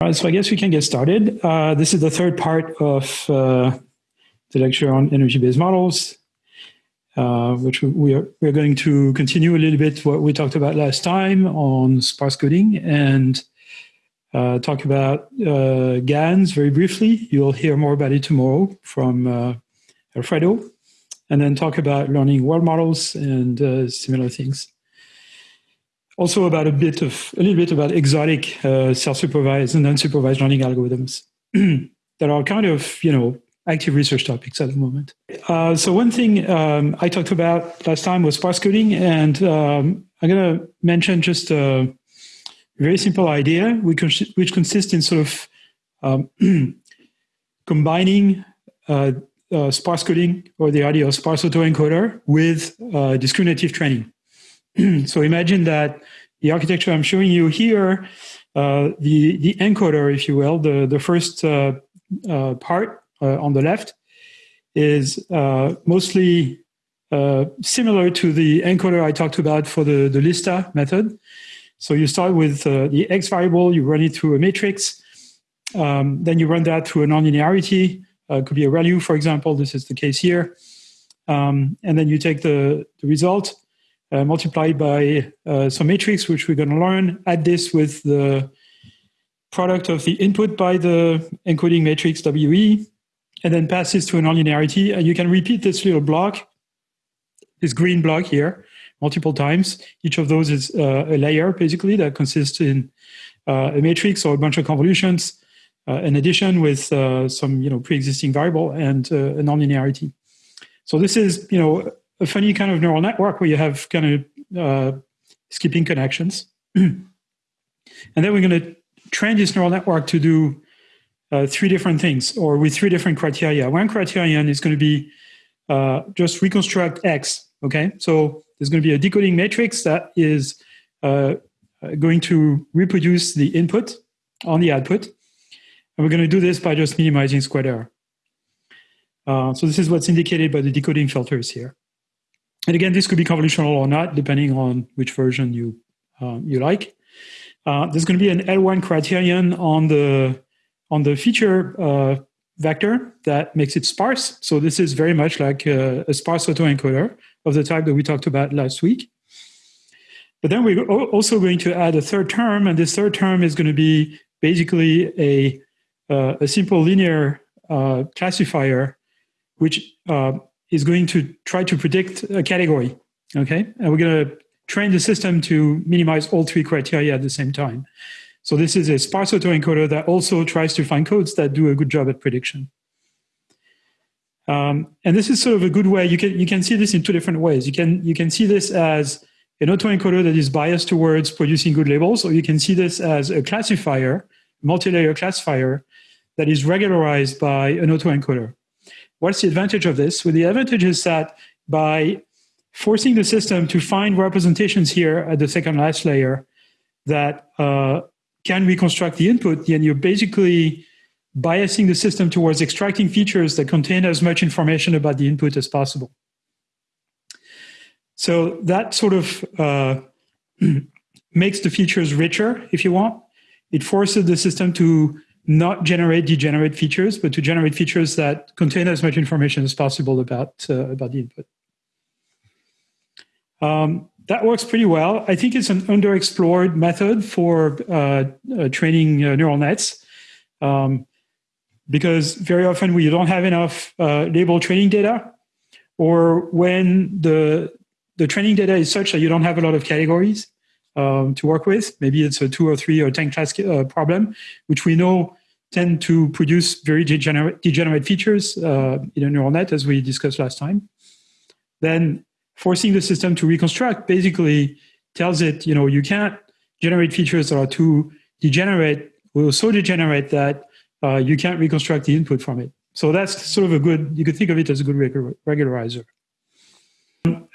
All right, so I guess we can get started. Uh, this is the third part of uh, the lecture on energy-based models, uh, which we are we're going to continue a little bit what we talked about last time on sparse coding and uh, talk about uh, GANs very briefly. You'll hear more about it tomorrow from uh, Alfredo, and then talk about learning world models and similar things also about a bit of a little bit about exotic uh, self-supervised and unsupervised learning algorithms that are kind of you know active research topics at the moment. Uh, so one thing um, I talked about last time was sparse coding, and um, I'm going to mention just a very simple idea, which, which consists in sort of um, combining uh, uh, sparse coding or the idea of sparse autoencoder with uh, discriminative training. so imagine that the architecture I'm showing you here, uh, the, the encoder, if you will, the, the first uh, uh, part uh, on the left is uh, mostly uh, similar to the encoder I talked about for the, the lista method. So you start with the x variable, you run it through a matrix, um, then you run that through a nonlinearity, uh, could be a ReLU, for example, this is the case here. Um, and then you take the, the result, uh, multiplied by uh, some matrix, which we're going to learn. Add this with the product of the input by the encoding matrix WE, and then pass this to a nonlinearity. And you can repeat this little block, this green block here, multiple times. Each of those is uh, a layer, basically, that consists in uh, a matrix or a bunch of convolutions, uh, in addition with uh, some you know pre-existing variable and a nonlinearity. So this is you know a funny kind of neural network where you have kind of uh, skipping connections. and then we're going to train this neural network to do uh, three different things or with three different criteria. One criterion is going to be uh, just reconstruct X. Okay, so there's going to be a decoding matrix that is uh, going to reproduce the input on the output. And we're going to do this by just minimizing squared error. Uh, so this is what's indicated by the decoding filters here. And again, this could be convolutional or not, depending on which version you um, you like. Uh, there's going to be an L1 criterion on the on the feature uh, vector that makes it sparse. So this is very much like a, a sparse autoencoder of the type that we talked about last week. But then we're also going to add a third term, and this third term is going to be basically a, uh, a simple linear uh, classifier, which uh, is going to try to predict a category. Okay, and we're going to train the system to minimize all three criteria at the same time. So this is a sparse autoencoder that also tries to find codes that do a good job at prediction. Um, and this is sort of a good way. You can you can see this in two different ways. You can you can see this as an autoencoder that is biased towards producing good labels, or you can see this as a classifier, multi-layer classifier that is regularized by an autoencoder. What's the advantage of this? Well, the advantage is that by forcing the system to find representations here at the second last layer that uh, can reconstruct the input, then you're basically biasing the system towards extracting features that contain as much information about the input as possible. So that sort of uh, makes the features richer, if you want. It forces the system to not generate degenerate features, but to generate features that contain as much information as possible about, uh, about the input. Um, that works pretty well. I think it's an underexplored method for uh, uh, training uh, neural nets um, because very often we don't have enough uh, label training data or when the, the training data is such that you don't have a lot of categories um, to work with. Maybe it's a two or three or 10 class uh, problem, which we know tend to produce very degenerate, degenerate features uh, in a neural net, as we discussed last time. Then forcing the system to reconstruct basically tells it, you know, you can't generate features that are too degenerate will so degenerate that uh, you can't reconstruct the input from it. So that's sort of a good, you could think of it as a good regularizer.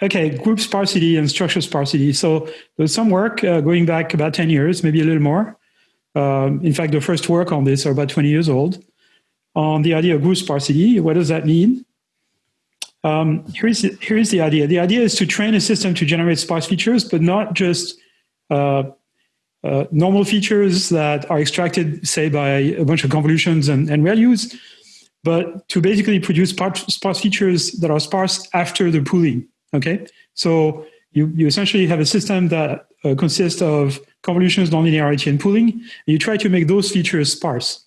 Okay, group sparsity and structure sparsity. So there's some work uh, going back about 10 years, maybe a little more, um, in fact, the first work on this are about 20 years old on the idea of group sparsity. What does that mean? Um, here's, the, here's the idea. The idea is to train a system to generate sparse features, but not just uh, uh, normal features that are extracted, say, by a bunch of convolutions and, and ReLUs, but to basically produce sparse features that are sparse after the pooling. Okay, so you, you essentially have a system that uh, consists of convolutions, nonlinearity, and pooling, and you try to make those features sparse.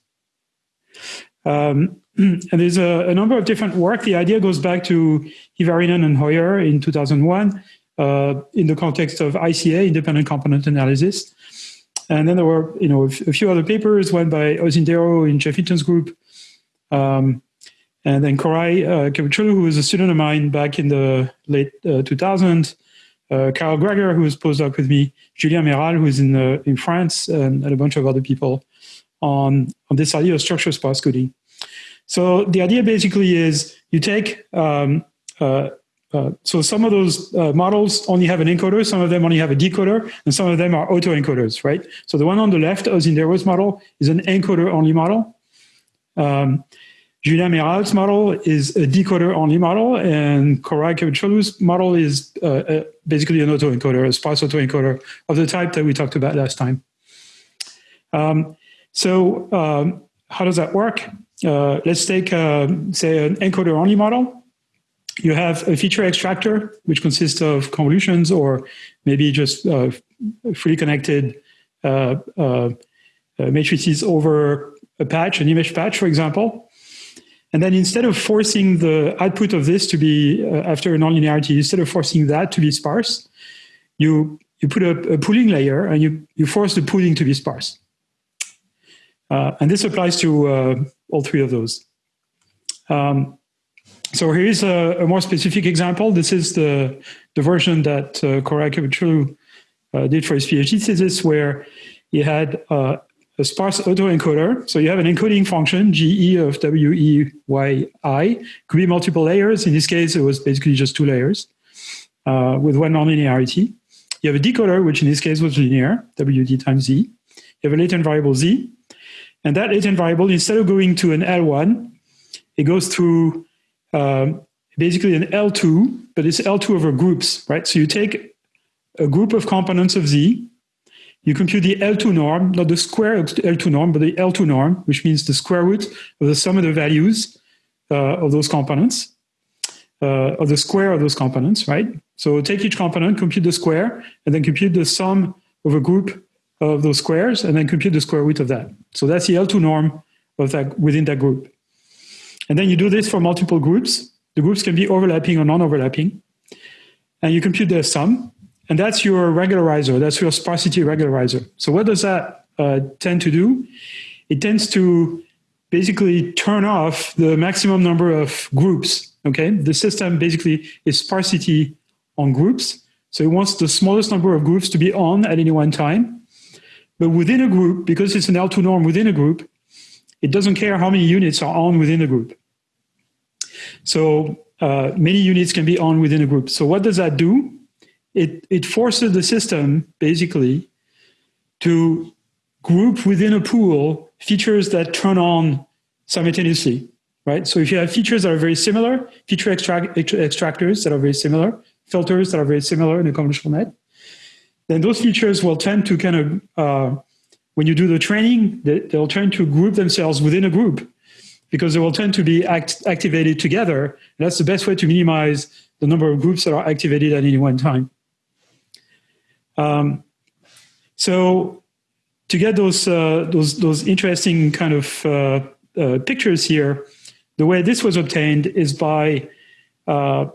Um, and there's a, a, number of different work. The idea goes back to Hyvärinen and Hoyer in 2001 uh, in the context of ICA, independent component analysis. And then there were, you know, a, few other papers, one by Osindero in Geoff Hinton's group, um, and then Koray uh, who was a student of mine back in the late uh, 2000s, uh, Karol Gregor, who was postdoc with me, Julien Mairal, who's in, uh, in France, and, and, a bunch of other people on, on this idea of structure sparse coding. So the idea basically is you take, um, uh, uh, so some of those uh, models only have an encoder, some of them only have a decoder, and some of them are autoencoders, right? So the one on the left, Osindero's model, is an encoder-only model. Um, Julien Mairal's model is a decoder-only model, and Koray Kavukcuoglu's model is uh, uh, basically an autoencoder, a sparse autoencoder of the type that we talked about last time. Um, so um, how does that work? Uh, let's take, uh, say, an encoder-only model. You have a feature extractor, which consists of convolutions or maybe just uh, fully connected matrices over a patch, an image patch, for example. And then instead of forcing the output of this to be uh, after a nonlinearity, instead of forcing that to be sparse, you you put a, a pooling layer and you you force the pooling to be sparse. Uh, and this applies to uh, all three of those. Um, so here is a, a, more specific example. This is the the version that uh, Kavukcuoglu uh, did for his PhD thesis, where he had uh, a sparse autoencoder. So you have an encoding function, GE of WEYI, could be multiple layers. In this case, it was basically just two layers uh, with one nonlinearity. You have a decoder, which in this case was linear, WD times Z. You have a latent variable Z. And that latent variable, instead of going to an L1, it goes through um, basically an L2, but it's L2 over groups, right? So you take a group of components of Z, you compute the L2 norm, not the square of L2 norm, but the L2 norm, which means the square root of the sum of the values uh, of those components, uh, of the square of those components, right? So take each component, compute the square, and then compute the sum of a group of those squares, and then compute the square root of that. So that's the L2 norm of that within that group. And then you do this for multiple groups. The groups can be overlapping or non-overlapping. And you compute their sum, and that's your regularizer, that's your sparsity regularizer. So what does that uh, tend to do? It tends to basically turn off the maximum number of groups, okay? The system basically is sparsity on groups. So it wants the smallest number of groups to be on at any one time. But within a group, because it's an L2 norm within a group, it doesn't care how many units are on within the group. So uh, many units can be on within a group. So what does that do? It, it forces the system basically to group within a pool features that turn on simultaneously, right? So if you have features that are very similar, feature extract, extractors that are very similar, filters that are very similar in a convolutional net, then those features will tend to kind of, uh, when you do the training, they, will tend to group themselves within a group because they will tend to be act, activated together. And that's the best way to minimize the number of groups that are activated at any one time. Um, so to get those uh, those those interesting kind of uh, uh, pictures here, the way this was obtained is by uh,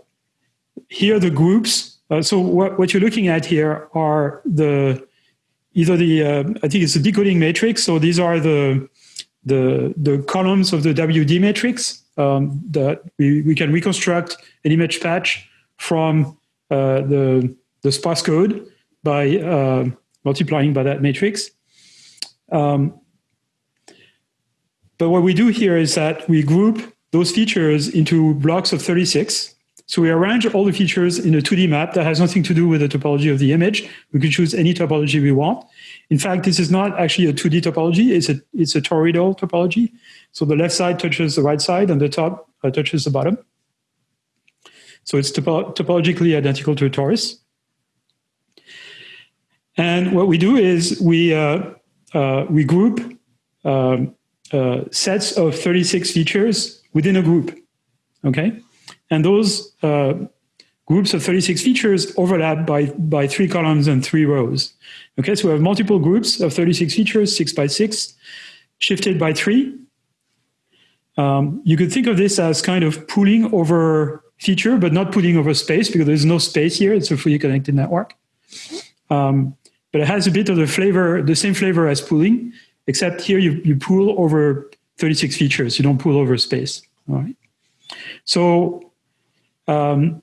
here the groups. Uh, so what, what you're looking at here are the either the uh, I think it's a decoding matrix. So these are the the the columns of the WD matrix um, that we, we can reconstruct an image patch from the the sparse code by uh, multiplying by that matrix. Um, but what we do here is that we group those features into blocks of 36. So we arrange all the features in a 2D map that has nothing to do with the topology of the image. We could choose any topology we want. In fact, this is not actually a 2D topology. It's a, it's a toroidal topology. So the left side touches the right side and the top uh, touches the bottom. So it's topo topologically identical to a torus. And what we do is we, uh, uh, we group uh, sets of 36 features within a group, okay? And those groups of 36 features overlap by, by three columns and three rows. Okay, so we have multiple groups of 36 features, six by six, shifted by three. Um, you could think of this as kind of pooling over feature, but not pooling over space because there's no space here. It's a fully connected network. Um, but it has a bit of the flavor, the same flavor as pooling, except here you, you pool over 36 features. You don't pool over space. All right. So, um,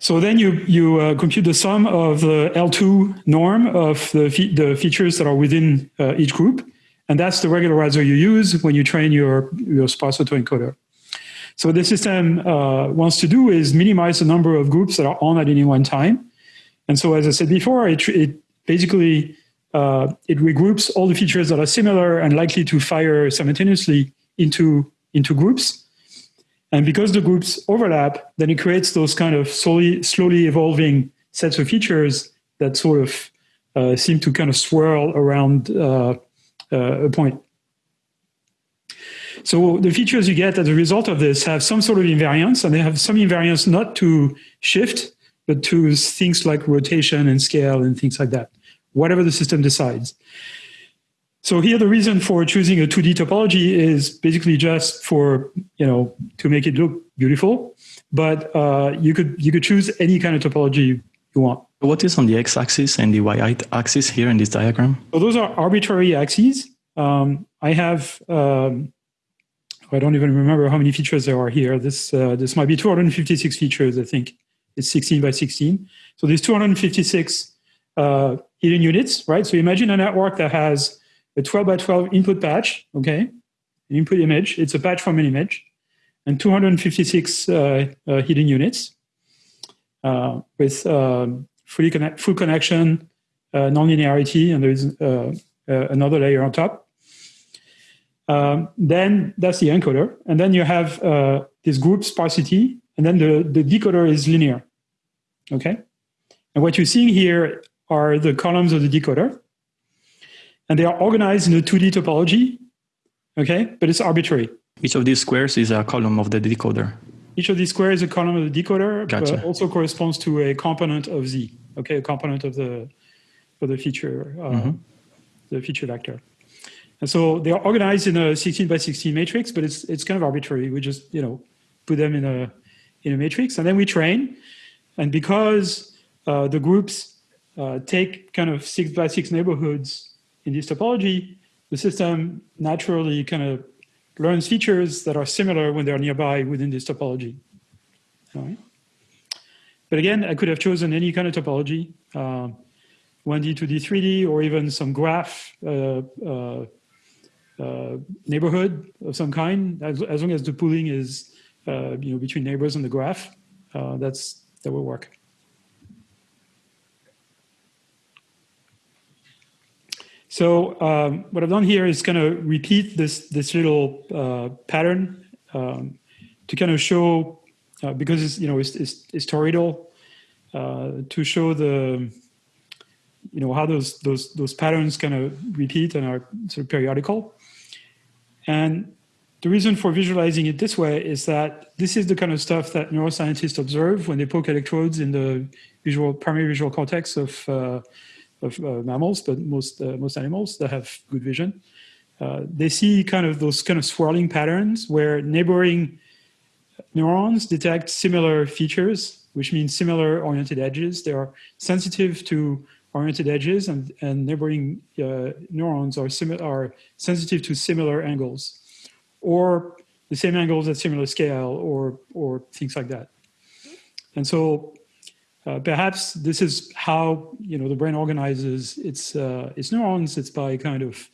so then you, you uh, compute the sum of the L2 norm of the, fe the features that are within uh, each group. And that's the regularizer you use when you train your, your sparse autoencoder. So what the system uh, wants to do is minimize the number of groups that are on at any one time. And so as I said before, it, it basically uh, it regroups all the features that are similar and likely to fire simultaneously into, into groups. And because the groups overlap, then it creates those kind of slowly, slowly evolving sets of features that sort of uh, seem to kind of swirl around uh, uh, a point. So the features you get as a result of this have some sort of invariance, and they have some invariance not to shift, but to things like rotation and scale and things like that, whatever the system decides. So here the reason for choosing a 2D topology is basically just for, you know, to make it look beautiful, but uh, you could you could choose any kind of topology you want. What is on the x-axis and the y-axis here in this diagram? So those are arbitrary axes. Um, I have, um, I don't even remember how many features there are here. This, uh, this might be 256 features, I think. It's 16 by 16. So there's 256 uh, hidden units, right? So imagine a network that has a 12 by 12 input patch, okay? An input image, it's a patch from an image, and 256 uh, uh, hidden units uh, with um, fully connect, full connection, uh, nonlinearity, and there's uh, uh, another layer on top. Um, then that's the encoder. And then you have this group sparsity, and then the, the decoder is linear. Okay? And what you're seeing here are the columns of the decoder. And they are organized in a 2D topology, okay? But it's arbitrary. Each of these squares is a column of the decoder. Each of these squares is a column of the decoder, gotcha. but also corresponds to a component of Z, okay? A component of the, for the feature, uh, mm -hmm. the feature vector. And so they are organized in a 16 by 16 matrix, but it's, it's kind of arbitrary. We just, you know, put them in a, in a matrix and then we train. And because uh, the groups uh, take kind of six by six neighborhoods in this topology, the system naturally kind of learns features that are similar when they're nearby within this topology. But again, I could have chosen any kind of topology, uh, 1D, 2D, 3D, or even some graph uh, uh, uh, neighborhood of some kind, as, as long as the pooling is you know, between neighbors on the graph, that's, that will work. So um, what I've done here is kind of repeat this, this little uh, pattern um, to kind of show, uh, because it's, you know, it's, it's, it's toroidal, uh, to show the, you know, how those, those, those patterns kind of repeat and are sort of periodical. And the reason for visualizing it this way is that this is the kind of stuff that neuroscientists observe when they poke electrodes in the visual primary visual cortex of, uh, of uh, mammals, but most, uh, most animals that have good vision. Uh, they see kind of those kind of swirling patterns where neighboring neurons detect similar features, which means similar oriented edges. They are sensitive to oriented edges and, and neighboring uh, neurons are, are sensitive to similar angles or the same angles at similar scale or, or things like that. And so uh, perhaps this is how you know the brain organizes its, uh, its neurons. It's by kind of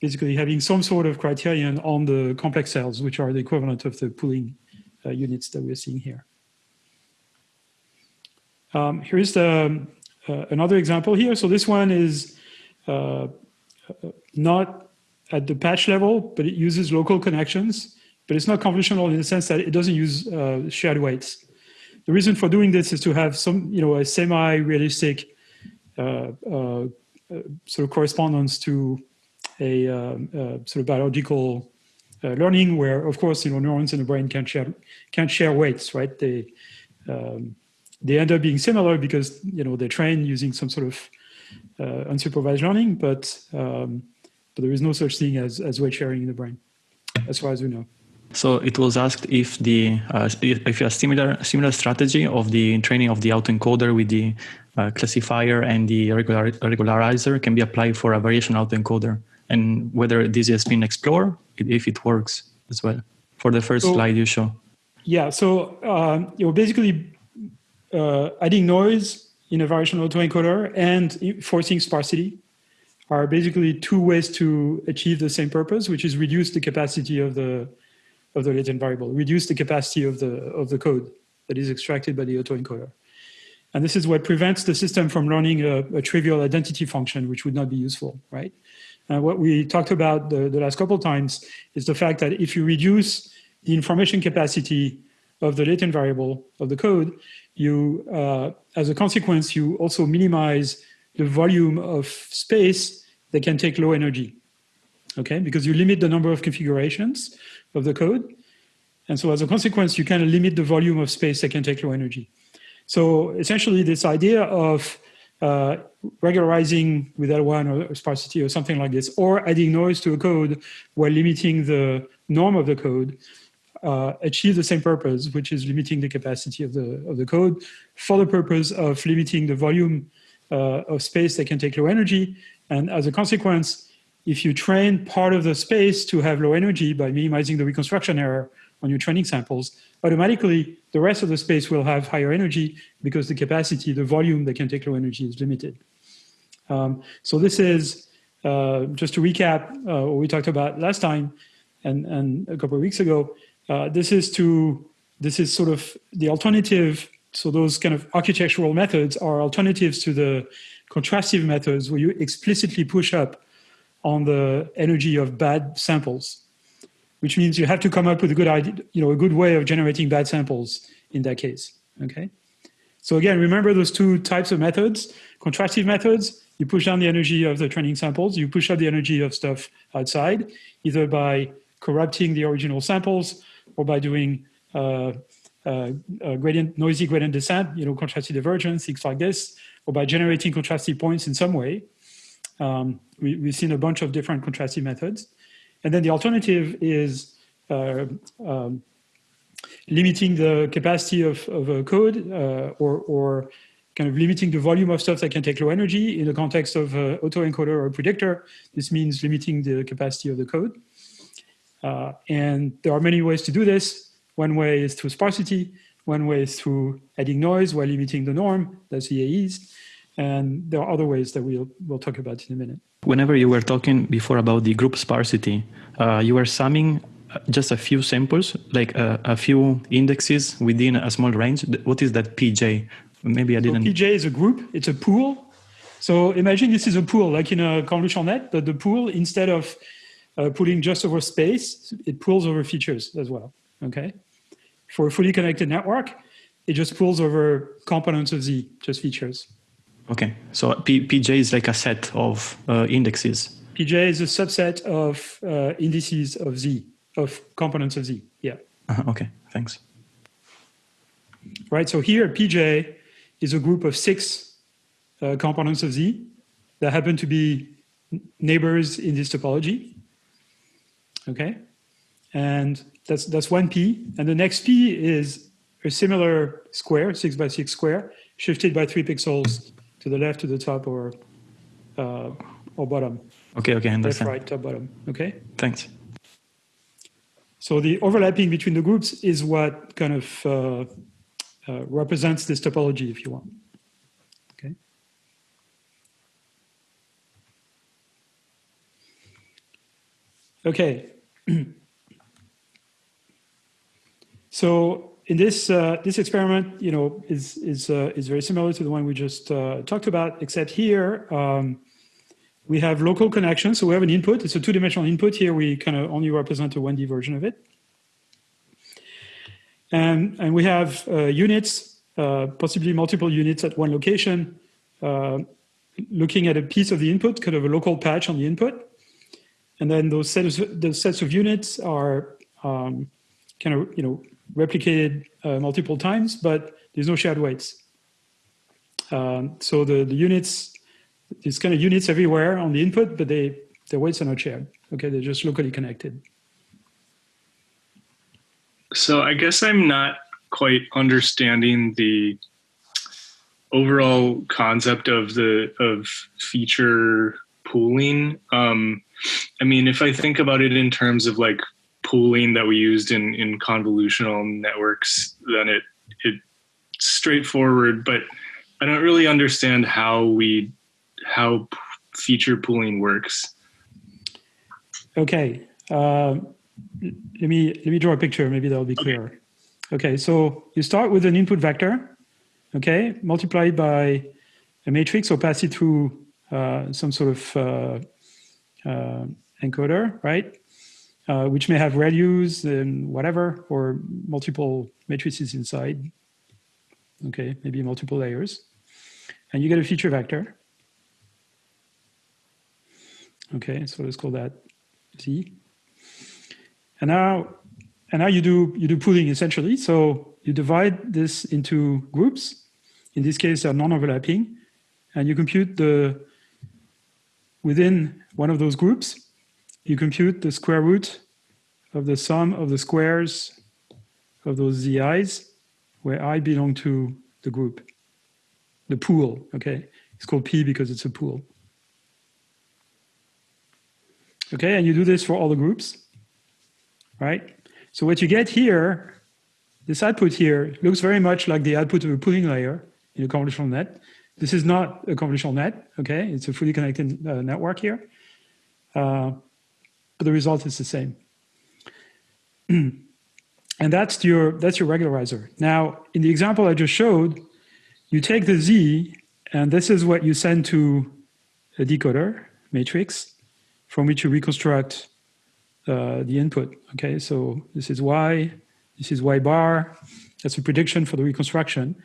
basically having some sort of criterion on the complex cells, which are the equivalent of the pooling uh, units that we're seeing here. Um, here's the uh, another example here. So this one is uh, not at the patch level, but it uses local connections, but it's not convolutional in the sense that it doesn't use uh, shared weights. The reason for doing this is to have some, you know, a semi-realistic uh, uh, sort of correspondence to a um, sort of biological learning where, of course, you know, neurons in the brain can't share, can't share weights, right? They, um, they end up being similar because, you know, they train using some sort of unsupervised learning, but, um, but there is no such thing as, as weight sharing in the brain, as far as we know. So it was asked if the uh, if a similar similar strategy of the training of the autoencoder with the uh, classifier and the regular, regularizer can be applied for a variation autoencoder, and whether this has been explored, if it works as well. For the first so, slide you show. Yeah. So um, you're basically, uh, adding noise in a variation autoencoder and forcing sparsity are basically two ways to achieve the same purpose, which is reduce the capacity of the of the latent variable, reduce the capacity of the, of the code that is extracted by the autoencoder. And this is what prevents the system from learning a, a trivial identity function, which would not be useful, right? And what we talked about the, the last couple times is the fact that if you reduce the information capacity of the latent variable of the code, you, uh, as a consequence, you also minimize the volume of space that can take low energy, okay? Because you limit the number of configurations of the code. And so as a consequence, you kind of limit the volume of space that can take low energy. So essentially this idea of uh, regularizing with L1 or sparsity or something like this, or adding noise to a code while limiting the norm of the code, uh, achieve the same purpose, which is limiting the capacity of the, of the code for the purpose of limiting the volume of space that can take low energy. And as a consequence, if you train part of the space to have low energy by minimizing the reconstruction error on your training samples, automatically the rest of the space will have higher energy because the capacity, the volume that can take low energy is limited. Um, so this is, uh, just to recap uh, what we talked about last time and, and a couple of weeks ago, uh, this is to, this is sort of the alternative. So those kind of architectural methods are alternatives to the contrastive methods where you explicitly push up on the energy of bad samples, which means you have to come up with a good idea, you know, a good way of generating bad samples in that case. Okay. So again, remember those two types of methods. Contrastive methods, you push down the energy of the training samples, you push up the energy of stuff outside, either by corrupting the original samples or by doing uh, gradient, noisy gradient descent, you know, contrastive divergence, things like this, or by generating contrastive points in some way. Um, we, have seen a bunch of different contrastive methods. And then the alternative is uh, um, limiting the capacity of, of a code uh, or, or kind of limiting the volume of stuff that can take low energy in the context of uh, autoencoder or predictor. This means limiting the capacity of the code. Uh, and there are many ways to do this. One way is through sparsity. One way is through adding noise while limiting the norm, that's VAEs. And there are other ways that we'll, we'll talk about in a minute. Whenever you were talking before about the group sparsity, uh, you were summing uh, just a few samples, like a, a, few indexes within a small range. What is that PJ? Maybe I didn't. So PJ is a group. It's a pool. So imagine this is a pool, like in a convolutional net, but the pool, instead of uh, pulling just over space, it pulls over features as well, okay? For a fully connected network, it just pulls over components of Z, just features. Okay, so P PJ is like a set of uh, indexes. PJ is a subset of uh, indices of Z, of components of Z, yeah. Uh. Okay, thanks. Right, so here PJ is a group of six uh, components of Z that happen to be neighbors in this topology. Okay, and that's, that's one P. And the next P is a similar square, six by six square, shifted by three pixels to the left, to the top, or uh, or bottom. Okay, okay, understand. Left, right, top, bottom. Okay. Thanks. So the overlapping between the groups is what kind of uh, uh, represents this topology, if you want. Okay. Okay. so in this uh, this experiment, you know, is is uh, is very similar to the one we just uh, talked about, except here um, we have local connections. So we have an input. It's a two-dimensional input. Here we kind of only represent a 1D version of it, and and we have uh, units, uh, possibly multiple units at one location, uh, looking at a piece of the input, kind of a local patch on the input. And then those sets of, the sets of units are um, kind of, you know, replicated uh, multiple times, but there's no shared weights. Um, so the, the units, there's kind of units everywhere on the input, but they, their weights are not shared. Okay, they're just locally connected. So I guess I'm not quite understanding the overall concept of the of feature pooling. Um, I mean, if I think about it in terms of like pooling that we used in in convolutional networks, then it it's straightforward. But I don't really understand how we how feature pooling works. Okay, uh, let me let me draw a picture. Maybe that'll be clearer. Okay. okay, so you start with an input vector, okay, multiplied by a matrix or pass it through uh, some sort of uh, uh, encoder, right? Uh, which may have ReLUs and whatever, or multiple matrices inside. Okay, maybe multiple layers. And you get a feature vector. Okay, so let's call that Z. And now, and now you do you do pooling essentially. So you divide this into groups. In this case, they're non-overlapping, and you compute the within one of those groups. You compute the square root of the sum of the squares of those zi's, where i belong to the group, the pool. Okay, it's called p because it's a pool. Okay, and you do this for all the groups right? So what you get here, this output here looks very much like the output of a pooling layer in a convolutional net. This is not a convolutional net, okay? It's a fully connected uh, network here. Uh, but the result is the same. and that's your, that's your regularizer. Now, in the example I just showed, you take the Z, and this is what you send to a decoder matrix from which you reconstruct uh, the input. Okay, so this is y, this is y bar. That's a prediction for the reconstruction,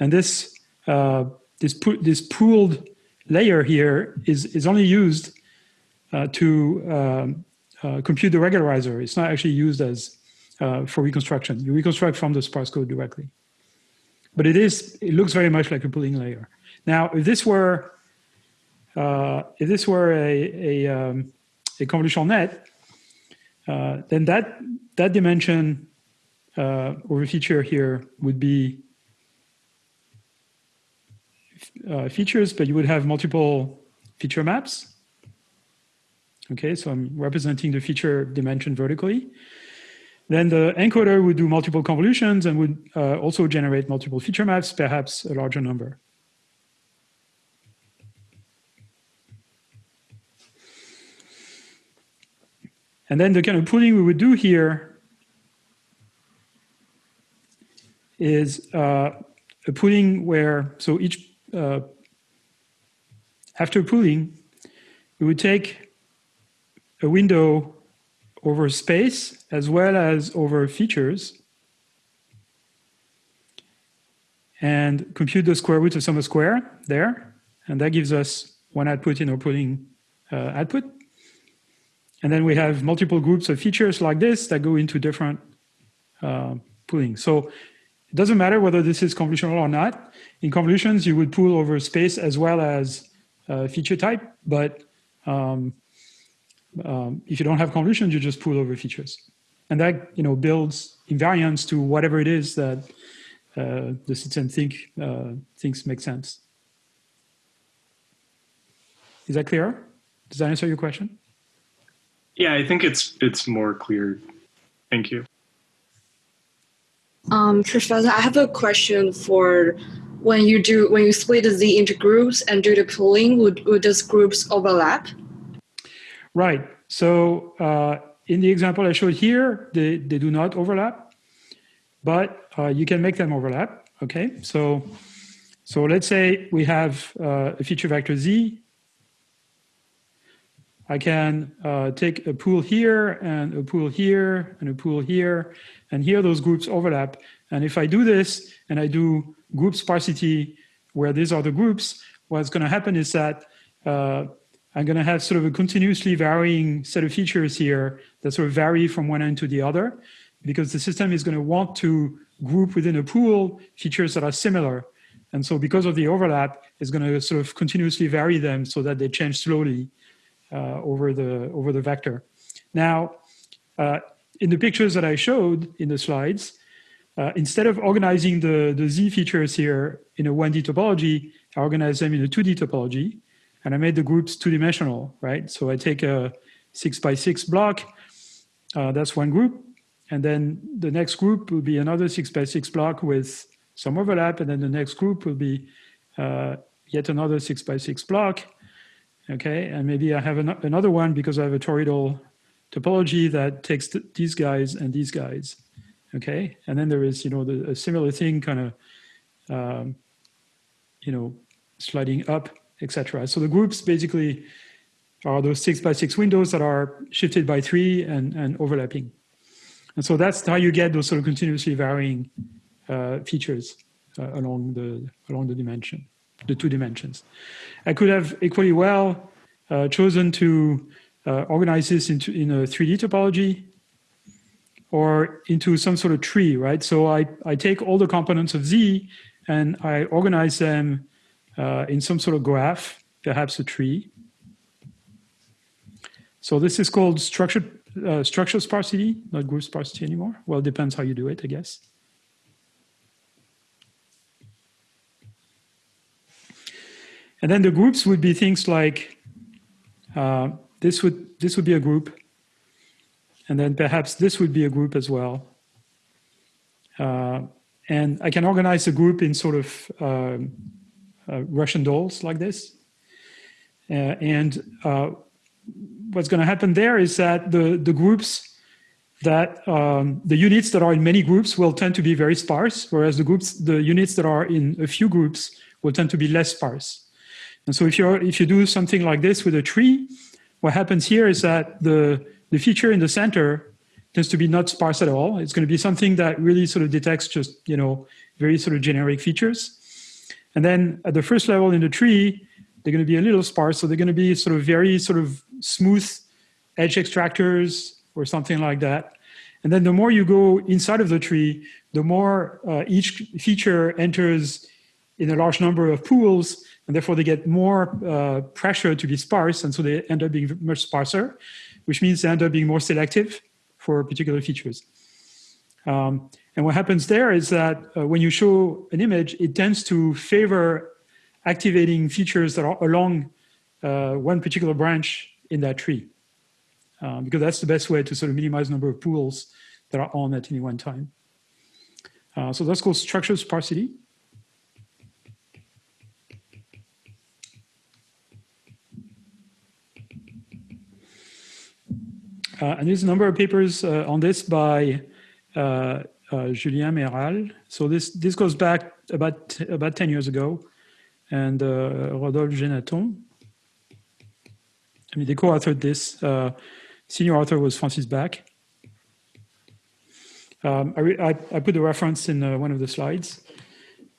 and this uh, this this pooled layer here is is only used uh, to um, uh, compute the regularizer. It's not actually used as uh, for reconstruction. You reconstruct from the sparse code directly, but it is it looks very much like a pooling layer. Now, if this were if this were a a, um, a convolutional net, uh, then that that dimension uh, or feature here would be uh, features, but you would have multiple feature maps. Okay, so I'm representing the feature dimension vertically. Then the encoder would do multiple convolutions and would uh, also generate multiple feature maps, perhaps a larger number. And then the kind of pooling we would do here is uh, a pooling where, so each, uh, after pooling, we would take a window over space as well as over features and compute the square root of some square there. And that gives us one output in our pooling uh, output. And then we have multiple groups of features like this that go into different uh, pooling. So it doesn't matter whether this is convolutional or not. In convolutions, you would pool over space as well as uh, feature type. But um, um, if you don't have convolutions, you just pull over features. And that you know builds invariance to whatever it is that uh, the system think, uh, thinks makes sense. Is that clear? Does that answer your question? Yeah, I think it's it's more clear. Thank you. Um, Professor, I have a question for when you do when you split the Z into groups and do the pooling, would would those groups overlap? Right. So uh, in the example I showed here, they, they do not overlap, but uh, you can make them overlap. Okay. So so let's say we have uh, a feature vector Z I can uh, take a pool here and a pool here and a pool here, and here those groups overlap. And if I do this and I do group sparsity where these are the groups, what's going to happen is that uh, I'm going to have sort of a continuously varying set of features here that sort of vary from one end to the other because the system is going to want to group within a pool features that are similar. And so because of the overlap, it's going to sort of continuously vary them so that they change slowly uh, over, the, over the vector. Now, uh, in the pictures that I showed in the slides, uh, instead of organizing the, the Z features here in a 1D topology, I organize them in a 2D topology, and I made the groups two-dimensional, right? So I take a six by six block, uh, that's one group, and then the next group will be another six by six block with some overlap, and then the next group will be uh, yet another six by six block, okay? And maybe I have an another one because I have a toroidal topology that takes th these guys and these guys, okay? And then there is, you know, the, a similar thing kind of, um, you know, sliding up, etc. So the groups basically are those six by six windows that are shifted by three and, and overlapping. And so that's how you get those sort of continuously varying uh, features uh, along the along the dimension, the two dimensions. I could have equally well uh, chosen to uh, organize this into in a 3D topology or into some sort of tree, right? So I, I take all the components of Z and I organize them uh, in some sort of graph, perhaps a tree. So this is called structured uh, structure sparsity, not group sparsity anymore. Well, it depends how you do it, I guess. And then the groups would be things like uh, this would this would be a group, and then perhaps this would be a group as well. Uh, and I can organize a group in sort of um, Russian dolls like this. Uh, and uh, what's going to happen there is that the, the groups that um, the units that are in many groups will tend to be very sparse, whereas the groups, the units that are in a few groups will tend to be less sparse. And so if you if you do something like this with a tree, what happens here is that the, the feature in the center tends to be not sparse at all. It's going to be something that really sort of detects just, you know, very sort of generic features. And then at the first level in the tree, they're going to be a little sparse. So they're going to be sort of very sort of smooth edge extractors or something like that. And then the more you go inside of the tree, the more uh, each feature enters in a large number of pools, and therefore they get more uh, pressure to be sparse, and so they end up being much sparser, which means they end up being more selective for particular features. Um, and what happens there is that uh, when you show an image, it tends to favor activating features that are along uh, one particular branch in that tree. Um, because that's the best way to sort of minimize the number of pools that are on at any one time. Uh, so that's called structure sparsity. Uh, and there's a number of papers uh, on this by uh, uh, Julien Mairal. So this this goes back about about 10 years ago, and uh, Rodolphe Jenatton. I mean, they co-authored this. Uh, senior author was Francis Bach. Um, I, I, I, put the reference in uh, one of the slides.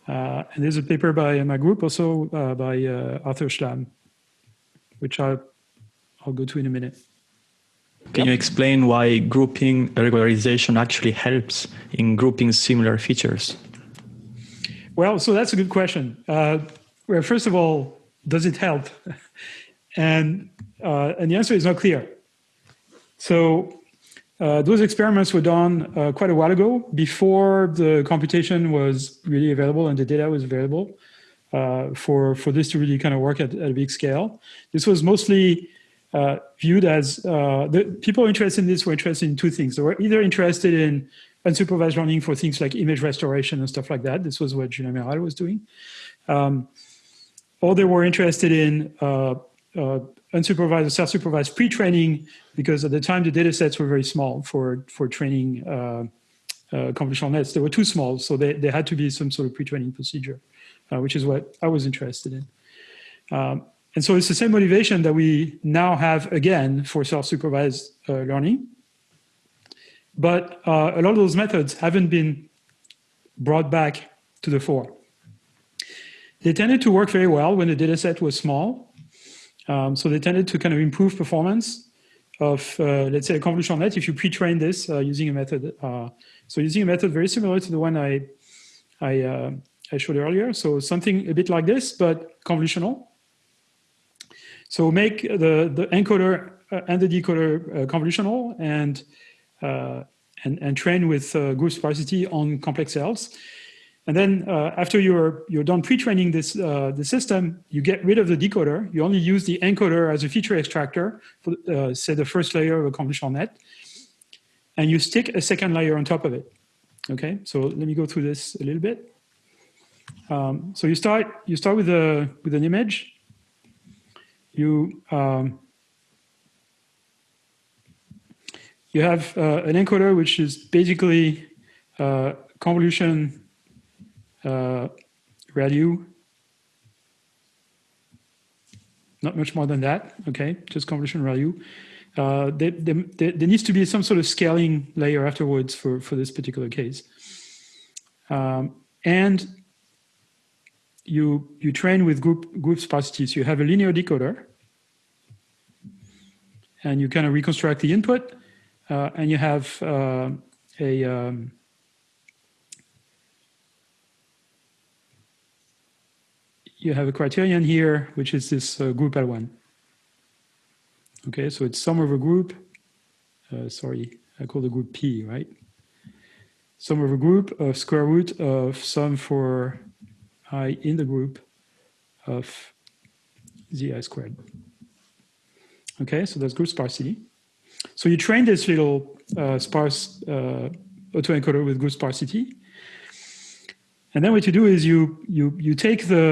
Uh, and there's a paper by my group also uh, by Arthur Szlam, which I'll, I'll go to in a minute. Can you explain why grouping regularization actually helps in grouping similar features? Well, so that's a good question. Uh, well, first of all, does it help? and, uh, and the answer is not clear. So uh, those experiments were done uh, quite a while ago, before the computation was really available and the data was available uh, for, for this to really kind of work at, at a big scale. This was mostly uh, viewed as uh, the people interested in this were interested in two things. They were either interested in unsupervised learning for things like image restoration and stuff like that. This was what Julien Mairal was doing. Um, or they were interested in uh, uh, unsupervised or self-supervised pre-training because at the time the data sets were very small for, for training uh, uh, convolutional nets. They were too small, so they, they had to be some sort of pre-training procedure, which is what I was interested in. Um, and so it's the same motivation that we now have again for self-supervised uh, learning. But uh, a lot of those methods haven't been brought back to the fore. they tended to work very well when the data set was small. Um, so they tended to kind of improve performance of, uh, let's say, a convolutional net if you pre-train this uh, using a method. Uh, so using a method very similar to the one I, I, uh, I showed earlier. So something a bit like this, but convolutional. So make the, the encoder uh, and the decoder uh, convolutional and, and, and train with group sparsity on complex cells. And then uh, after you're, you're done pre-training this uh, the system, you get rid of the decoder. You only use the encoder as a feature extractor for, uh, say, the first layer of a convolutional net. And you stick a second layer on top of it. Okay, so let me go through this a little bit. Um, so you start you start with a with an image. You um, you have uh, an encoder which is basically uh, convolution uh, ReLU. Not much more than that, okay, just convolution ReLU. Uh, there, there, there, needs to be some sort of scaling layer afterwards for, for this particular case. Um, and you, you train with group, group sparsity. You have a linear decoder and you kind of reconstruct the input uh, and you have uh, a, um, you have a criterion here, which is this uh, group L1. Okay, so it's sum of a group. Uh, sorry, I call the group P, right? Sum of a group of square root of sum for i in the group of zi squared. Okay, so that's group sparsity. So you train this little uh, sparse uh, autoencoder with group sparsity. And then what you do is you you you take the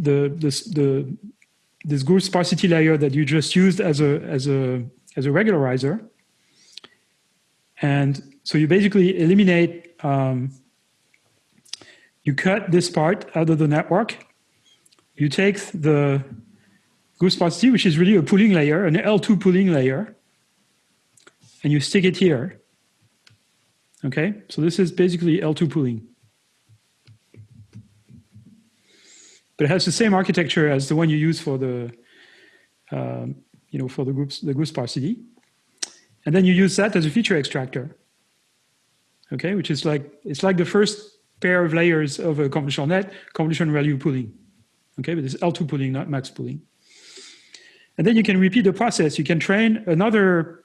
the, this, the, this group sparsity layer that you just used as a, as a, as a regularizer. And so you basically eliminate, um, you cut this part out of the network. You take the sparsity, which is really a pooling layer, an L2 pooling layer, and you stick it here. Okay, so this is basically L2 pooling. but it has the same architecture as the one you use for the, um, you know, for the groups, the group sparsity. And then you use that as a feature extractor. Okay, which is like, it's like the first pair of layers of a convolutional net, convolution ReLU pooling. Okay, but it's L2 pooling, not max pooling. And then you can repeat the process. You can train another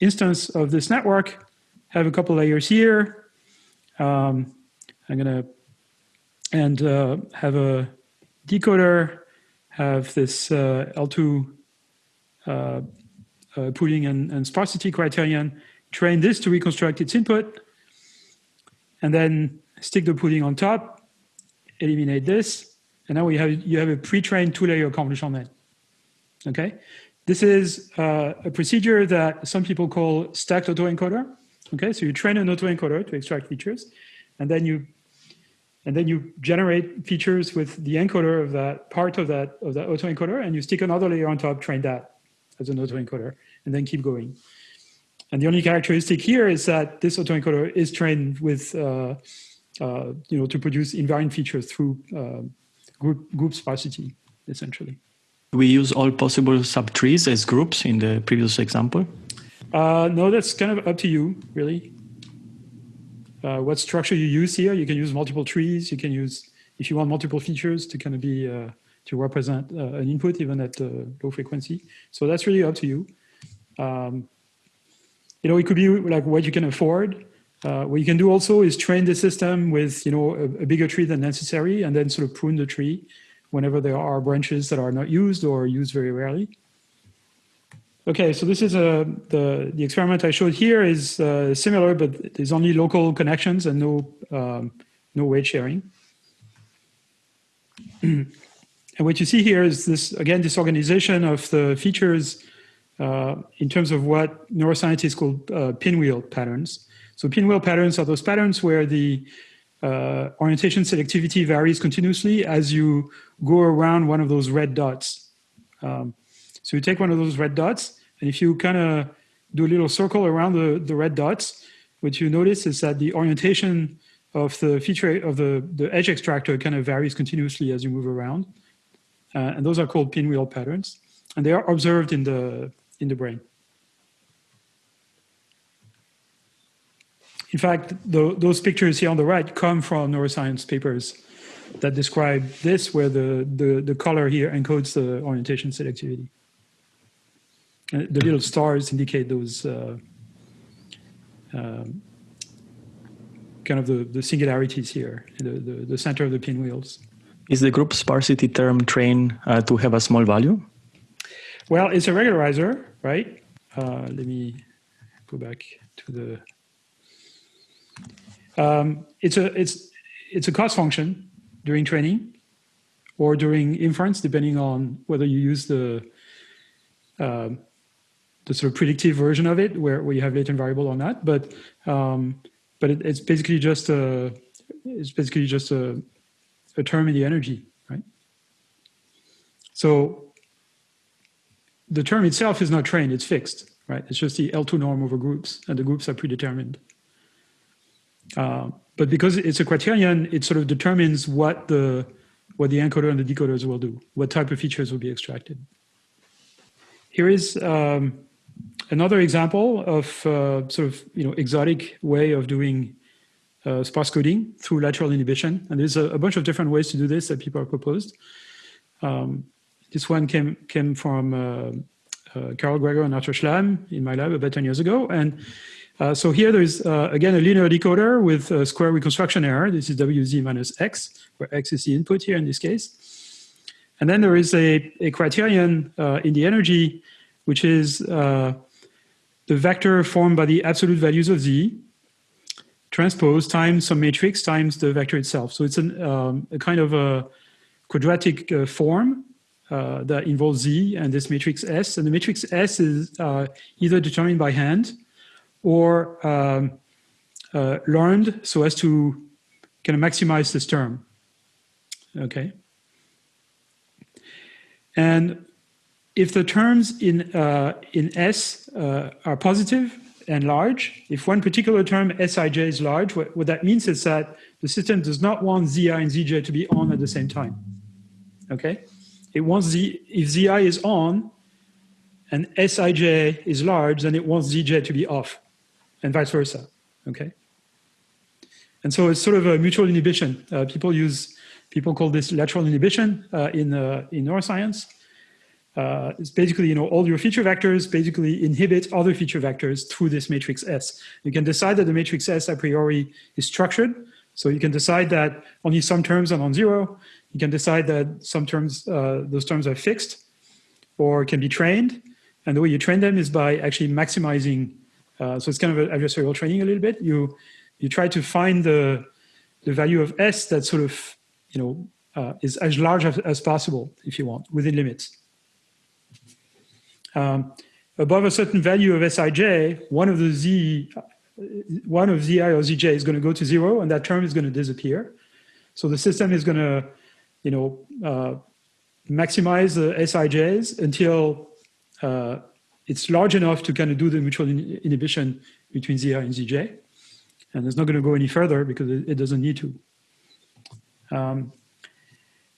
instance of this network, have a couple layers here. Um, I'm gonna, and uh, have a decoder, have this uh, L2 uh, uh, pooling and, and, sparsity criterion, train this to reconstruct its input, and then stick the pooling on top, eliminate this, and now you have, you have a pre-trained two-layer convolutional net. Okay, this is uh, a procedure that some people call stacked autoencoder. Okay, so you train an autoencoder to extract features, and then you and then you generate features with the encoder of that part of that of that autoencoder, and you stick another layer on top, train that as an autoencoder, and then keep going. And the only characteristic here is that this autoencoder is trained with, uh, uh, you know, to produce invariant features through uh, group group sparsity, essentially. We use all possible subtrees as groups in the previous example. Uh, no, that's kind of up to you, really uh, what structure you use here. You can use multiple trees. You can use, if you want multiple features to kind of be, uh, to represent uh, an input even at uh, low frequency. So that's really up to you. Um, you know, it could be like what you can afford. Uh, what you can do also is train the system with, you know, a, a bigger tree than necessary and then sort of prune the tree whenever there are branches that are not used or used very rarely. Okay, so this is a, uh, the, the experiment I showed here is uh, similar, but there's only local connections and no, um, no weight sharing. and what you see here is this, again, this organization of the features uh, in terms of what neuroscientists call uh, pinwheel patterns. So pinwheel patterns are those patterns where the uh, orientation selectivity varies continuously as you go around one of those red dots. Um, so you take one of those red dots and if you kind of do a little circle around the, the red dots, what you notice is that the orientation of the feature of the, the edge extractor kind of varies continuously as you move around. Uh, and those are called pinwheel patterns. And they are observed in the, in the brain. In fact, the, those pictures here on the right come from neuroscience papers that describe this, where the, the, the color here encodes the orientation selectivity. Uh, the little stars indicate those uh, um, kind of the, the singularities here, the, the, the, center of the pinwheels. Is the group sparsity term trained uh, to have a small value? Well, it's a regularizer, right? Uh, let me go back to the. Um, it's a it's it's a cost function during training or during inference, depending on whether you use the uh, the sort of predictive version of it, where, where you have latent variable or not. But um, but it, it's basically just a it's basically just a, a term in the energy, right? So the term itself is not trained; it's fixed, right? It's just the L2 norm over groups, and the groups are predetermined. Uh, but because it's a criterion, it sort of determines what the what the encoder and the decoders will do, what type of features will be extracted. Here is um, another example of uh, sort of you know exotic way of doing uh, sparse coding through lateral inhibition, and there's a, a, bunch of different ways to do this that people have proposed. Um, this one came came from uh, uh Karol Gregor and Arthur Szlam in my lab about 10 years ago, and uh, so here there's uh, again a linear decoder with a square reconstruction error. This is WZ minus X, where X is the input here in this case. And then there is a, a criterion in the energy, which is the vector formed by the absolute values of z transpose times some matrix times the vector itself. So it's an, um, a kind of a quadratic uh, form uh, that involves z and this matrix S. And the matrix S is uh, either determined by hand or um, uh, learned so as to kind of maximize this term. Okay. And if the terms in, uh, in S uh, are positive and large, if one particular term Sij is large, what, what, that means is that the system does not want Zi and Zj to be on at the same time. Okay? It wants Z, if Zi is on and Sij is large, then it wants Zj to be off and vice versa. Okay? And so it's sort of a mutual inhibition. Uh, people use, people call this lateral inhibition uh, in, uh, in neuroscience uh, it's basically, you know, all your feature vectors basically inhibit other feature vectors through this matrix S. You can decide that the matrix S a priori is structured. So you can decide that only some terms are non-zero. You can decide that some terms, uh, those terms are fixed or can be trained. And the way you train them is by actually maximizing. Uh, so it's kind of adversarial training a little bit. You, you try to find the, the value of S that sort of, you know, uh, is as large as, as possible, if you want, within limits. Um, above a certain value of Sij, one of the Z, one of Zi or Zj is going to go to zero and that term is going to disappear. So the system is going to, you know, uh, maximize the Sijs until uh, it's large enough to kind of do the mutual in inhibition between Zi and Zj. And it's not going to go any further because it, it doesn't need to. Um,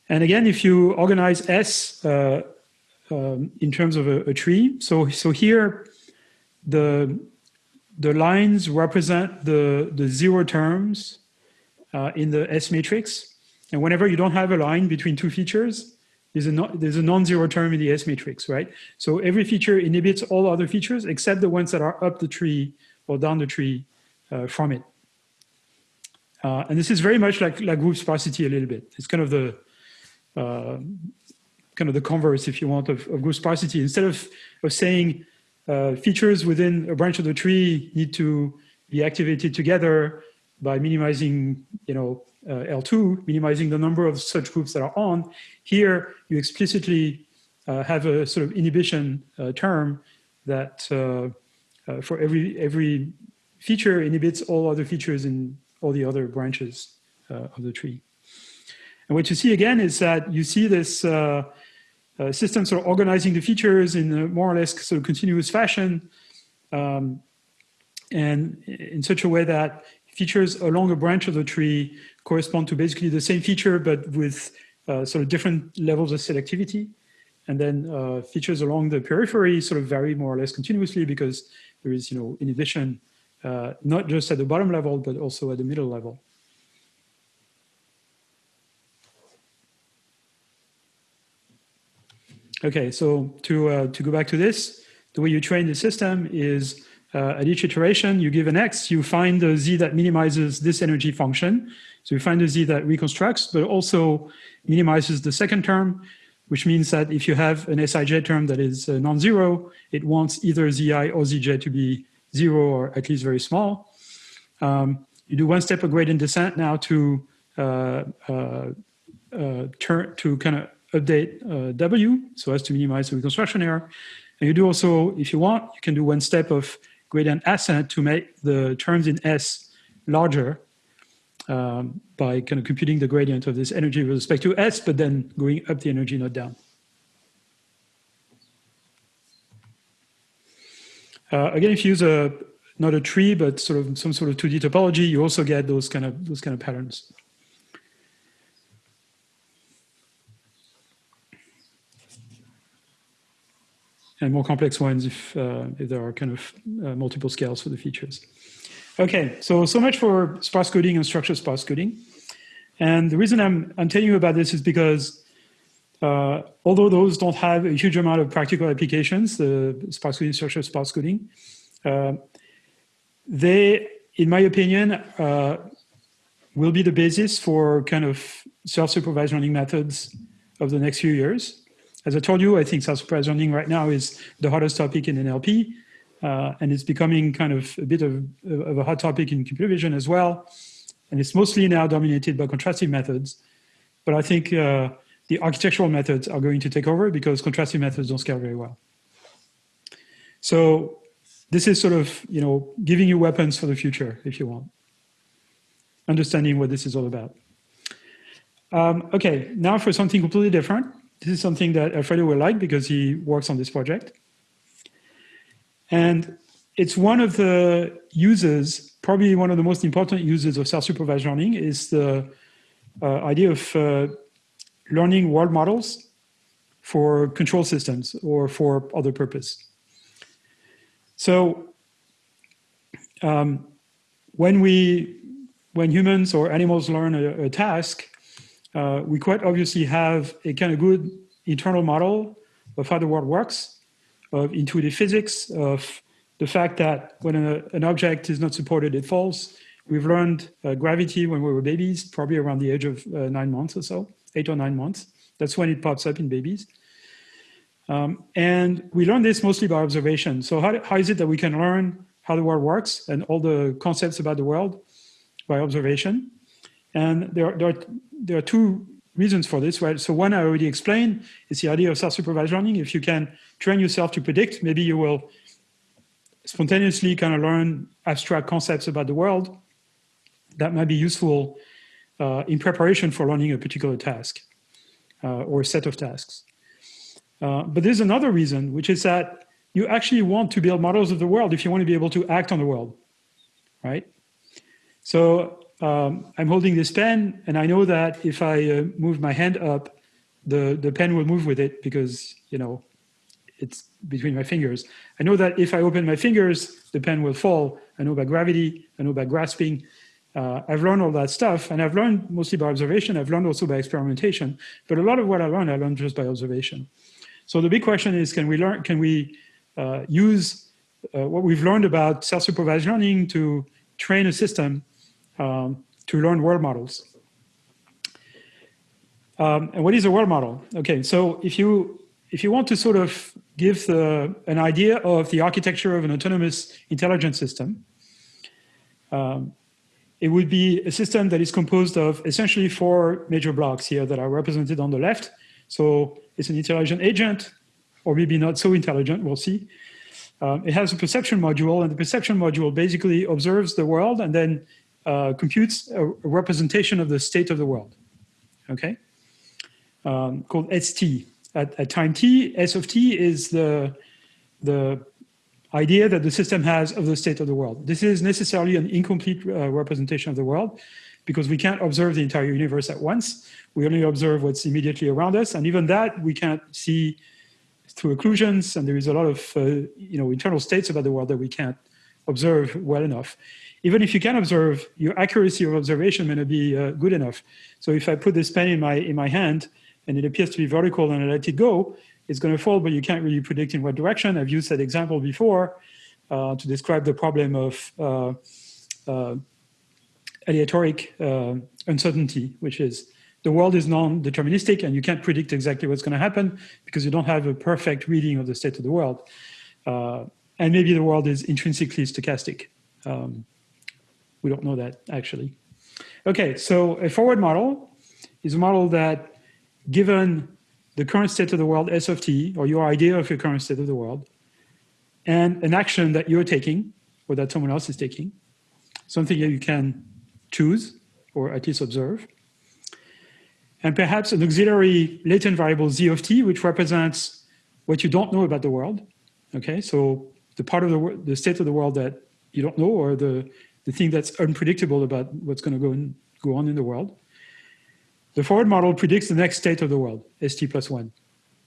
and again, if you organize S uh, um, in terms of a, a, tree. So, so here, the the lines represent the the zero terms uh, in the S matrix, and whenever you don't have a line between two features, there's a no, there's a non-zero term in the S matrix, right? So every feature inhibits all other features except the ones that are up the tree or down the tree uh, from it. Uh, and this is very much like, like group sparsity a little bit. It's kind of the uh, kind of the converse, if you want, of, of group sparsity. Instead of, of saying uh, features within a branch of the tree need to be activated together by minimizing, you know, L2, minimizing the number of such groups that are on. Here, you explicitly uh, have a sort of inhibition uh, term that uh, uh, for every every feature inhibits all other features in all the other branches of the tree. And what you see again is that you see this uh, sort of organizing the features in a more or less sort of continuous fashion um, and in such a way that features along a branch of the tree correspond to basically the same feature, but with uh, sort of different levels of selectivity. And then uh, features along the periphery sort of vary more or less continuously because there is, you know, inhibition, uh, not just at the bottom level, but also at the middle level. Okay, so to, uh, to go back to this, the way you train the system is uh, at each iteration, you give an x, you find the z that minimizes this energy function. So you find the z that reconstructs, but also minimizes the second term, which means that if you have an Sij term that is uh, non-zero, it wants either zi or zj to be zero or at least very small. Um, you do one step of gradient descent now to uh, uh, uh turn to kind of update uh, W so as to minimize the reconstruction error. And you do also, if you want, you can do one step of gradient ascent to make the terms in S larger um, by kind of computing the gradient of this energy with respect to S, but then going up the energy, not down. Uh, again, if you use a not a tree, but sort of some sort of 2D topology, you also get those kind of those kind of patterns. And more complex ones if, uh, if there are kind of uh, multiple scales for the features. Okay, so so much for sparse coding and structured sparse coding. And the reason I'm, I'm telling you about this is because uh, although those don't have a huge amount of practical applications, the sparse coding, structure sparse coding, uh, they, in my opinion, uh, will be the basis for kind of self-supervised learning methods of the next few years. As I told you, I think self-supervised learning right now is the hottest topic in NLP, uh, and it's becoming kind of a bit of, of, a hot topic in computer vision as well. And it's mostly now dominated by contrastive methods. But I think uh, the architectural methods are going to take over because contrastive methods don't scale very well. So this is sort of, you know, giving you weapons for the future, if you want. Understanding what this is all about. Um, okay, now for something completely different. This is something that Alfredo will like because he works on this project. And it's one of the uses, probably one of the most important uses of self-supervised learning is the uh, idea of uh, learning world models for control systems or for other purpose. So um, when we, when humans or animals learn a, a task, uh, we quite obviously have a kind of good internal model of how the world works, of intuitive physics, of the fact that when a, an object is not supported, it falls. We've learned uh, gravity when we were babies, probably around the age of uh, nine months or so, eight or nine months. That's when it pops up in babies. Um, and we learn this mostly by observation. So how, how is it that we can learn how the world works and all the concepts about the world by observation? And there, there, are, there are two reasons for this, right? So one I already explained is the idea of self-supervised learning. If you can train yourself to predict, maybe you will spontaneously kind of learn abstract concepts about the world that might be useful uh, in preparation for learning a particular task uh, or a set of tasks. Uh, but there's another reason, which is that you actually want to build models of the world if you want to be able to act on the world, right? So um, I'm holding this pen and I know that if I uh, move my hand up, the, the pen will move with it because, you know, it's between my fingers. I know that if I open my fingers, the pen will fall. I know about gravity, I know about grasping. Uh, I've learned all that stuff and I've learned mostly by observation. I've learned also by experimentation, but a lot of what I learned, I learned just by observation. So the big question is, can we learn, can we uh, use uh, what we've learned about self-supervised learning to train a system um, to learn world models. Um, and what is a world model? Okay, so if you if you want to sort of give the, an idea of the architecture of an autonomous intelligent system, um, it would be a system that is composed of essentially four major blocks here that are represented on the left. So it's an intelligent agent, or maybe not so intelligent, we'll see. Um, it has a perception module, and the perception module basically observes the world and then uh, computes a, representation of the state of the world, okay? Um, called ST. At, at, time t, S of t is the, the idea that the system has of the state of the world. This is necessarily an incomplete uh, representation of the world because we can't observe the entire universe at once. We only observe what's immediately around us. And even that we can't see through occlusions. And there is a lot of uh, you know, internal states about the world that we can't observe well enough. Even if you can observe, your accuracy of observation may not be uh, good enough. So if I put this pen in my, in my hand and it appears to be vertical and I let it go, it's going to fall, but you can't really predict in what direction. I've used that example before uh, to describe the problem of uh, uh, aleatoric uh, uncertainty, which is the world is non-deterministic and you can't predict exactly what's going to happen because you don't have a perfect reading of the state of the world. Uh, and maybe the world is intrinsically stochastic. Um, we don't know that actually. Okay, so a forward model is a model that given the current state of the world, S of t, or your idea of your current state of the world, and an action that you're taking or that someone else is taking, something that you can choose or at least observe, and perhaps an auxiliary latent variable z of t, which represents what you don't know about the world. Okay, so the part of the, the state of the world that you don't know or the, the thing that's unpredictable about what's going to go, go on in the world. The forward model predicts the next state of the world, st plus one.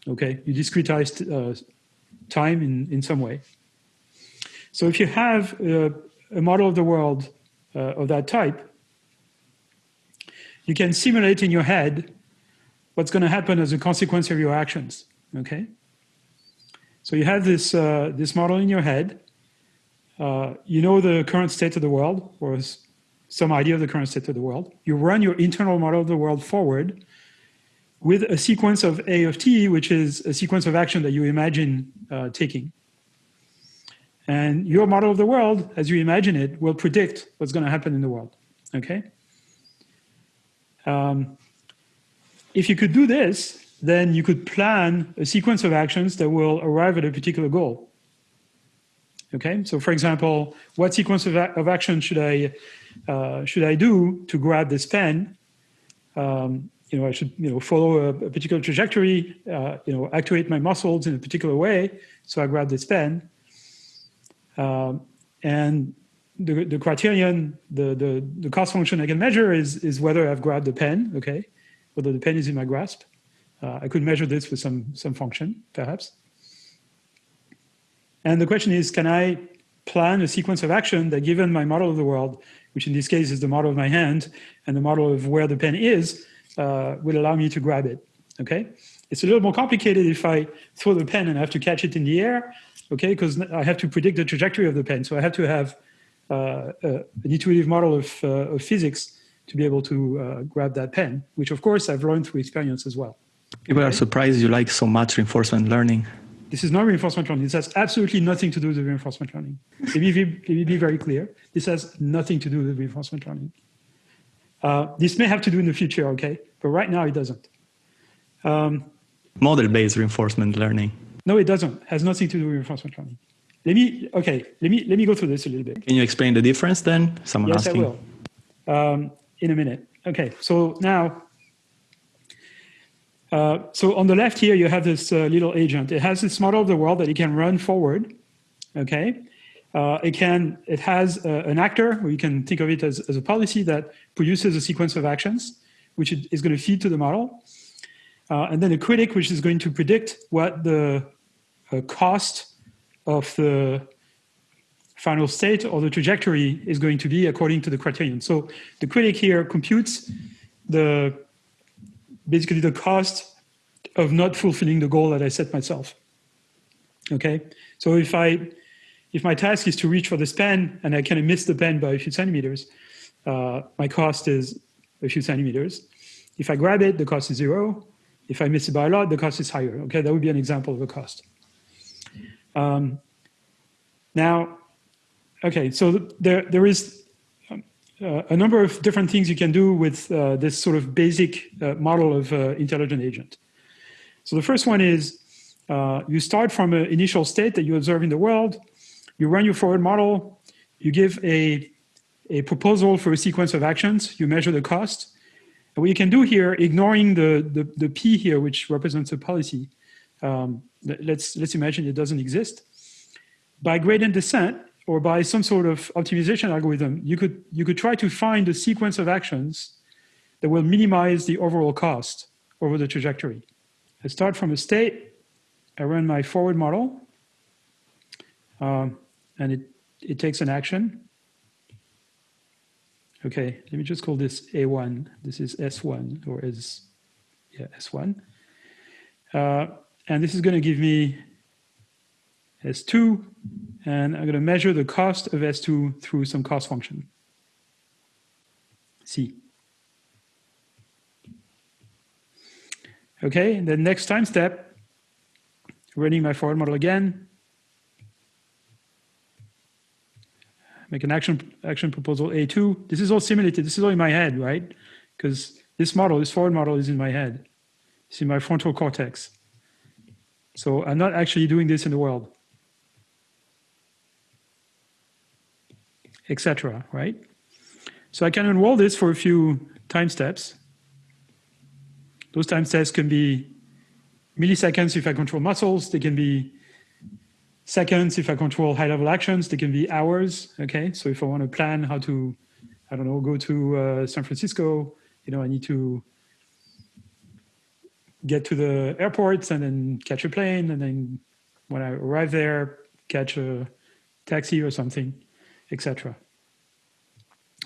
Okay, you discretize uh, time in, in some way. So if you have uh, a model of the world uh, of that type, you can simulate in your head what's going to happen as a consequence of your actions. Okay, so you have this uh, this model in your head. Uh, you know the current state of the world, or some idea of the current state of the world. You run your internal model of the world forward with a sequence of A of t, which is a sequence of action that you imagine uh, taking. And your model of the world, as you imagine it, will predict what's going to happen in the world. Okay. Um, if you could do this, then you could plan a sequence of actions that will arrive at a particular goal. Okay, so for example, what sequence of, of action should I uh, should I do to grab this pen? Um, you know, I should you know follow a, a particular trajectory. Uh, you know, actuate my muscles in a particular way, so I grab this pen. Um, and the, the criterion, the, the the cost function I can measure is is whether I've grabbed the pen. Okay, whether the pen is in my grasp. Uh, I could measure this with some some function, perhaps. And the question is, can I plan a sequence of action that given my model of the world, which in this case is the model of my hand and the model of where the pen is, uh, will allow me to grab it, okay? It's a little more complicated if I throw the pen and I have to catch it in the air, okay? Because I have to predict the trajectory of the pen. So I have to have uh, uh, an intuitive model of, uh, of, physics to be able to uh, grab that pen, which of course I've learned through experience as well. People okay? are surprised you like so much reinforcement learning. This is not reinforcement learning. This has absolutely nothing to do with reinforcement learning. Let me, be, let me be very clear. This has nothing to do with reinforcement learning. Uh, this may have to do in the future, okay? But right now it doesn't. Um, Model-based reinforcement learning. No, it doesn't. It has nothing to do with reinforcement learning. Let me, okay, let me, let me go through this a little bit. Can you explain the difference then? Someone yes, asking. Yes, I will. Um, in a minute. Okay, so now uh, so on the left here, you have this uh, little agent. It has this model of the world that it can run forward. Okay, uh, it can. It has uh, an actor, or you can think of it as, as a policy that produces a sequence of actions, which is going to feed to the model, uh, and then a critic, which is going to predict what the cost of the final state or the trajectory is going to be according to the criterion. So the critic here computes the basically the cost of not fulfilling the goal that I set myself. Okay, so if I if my task is to reach for this pen and I kind of miss the pen by a few centimeters, uh, my cost is a few centimeters. If I grab it, the cost is zero. If I miss it by a lot, the cost is higher. Okay, that would be an example of a cost. Um, now, okay, so there there is uh, a number of different things you can do with uh, this sort of basic uh, model of uh, intelligent agent. So the first one is uh, you start from an initial state that you observe in the world, you run your forward model, you give a, a proposal for a sequence of actions, you measure the cost. And what you can do here, ignoring the, the, the P here, which represents a policy, um, let's, let's imagine it doesn't exist. by gradient descent or by some sort of optimization algorithm, you could, you could try to find a sequence of actions that will minimize the overall cost over the trajectory. I start from a state, I run my forward model, um, and it, it takes an action. Okay, let me just call this A1. This is S1 or S, yeah, S1. Uh, and this is going to give me S2, and I'm going to measure the cost of S2 through some cost function. C. Okay, the next time step, running my forward model again, make an action action proposal A2. This is all simulated. This is all in my head, right? Because this model, this forward model is in my head. It's in my frontal cortex. So I'm not actually doing this in the world. Etc. right? So I can unroll this for a few time steps. Those time steps can be milliseconds if I control muscles. They can be seconds if I control high level actions. They can be hours. Okay. So if I want to plan how to, I don't know, go to uh, San Francisco, you know, I need to get to the airport and then catch a plane. And then when I arrive there, catch a taxi or something, etc.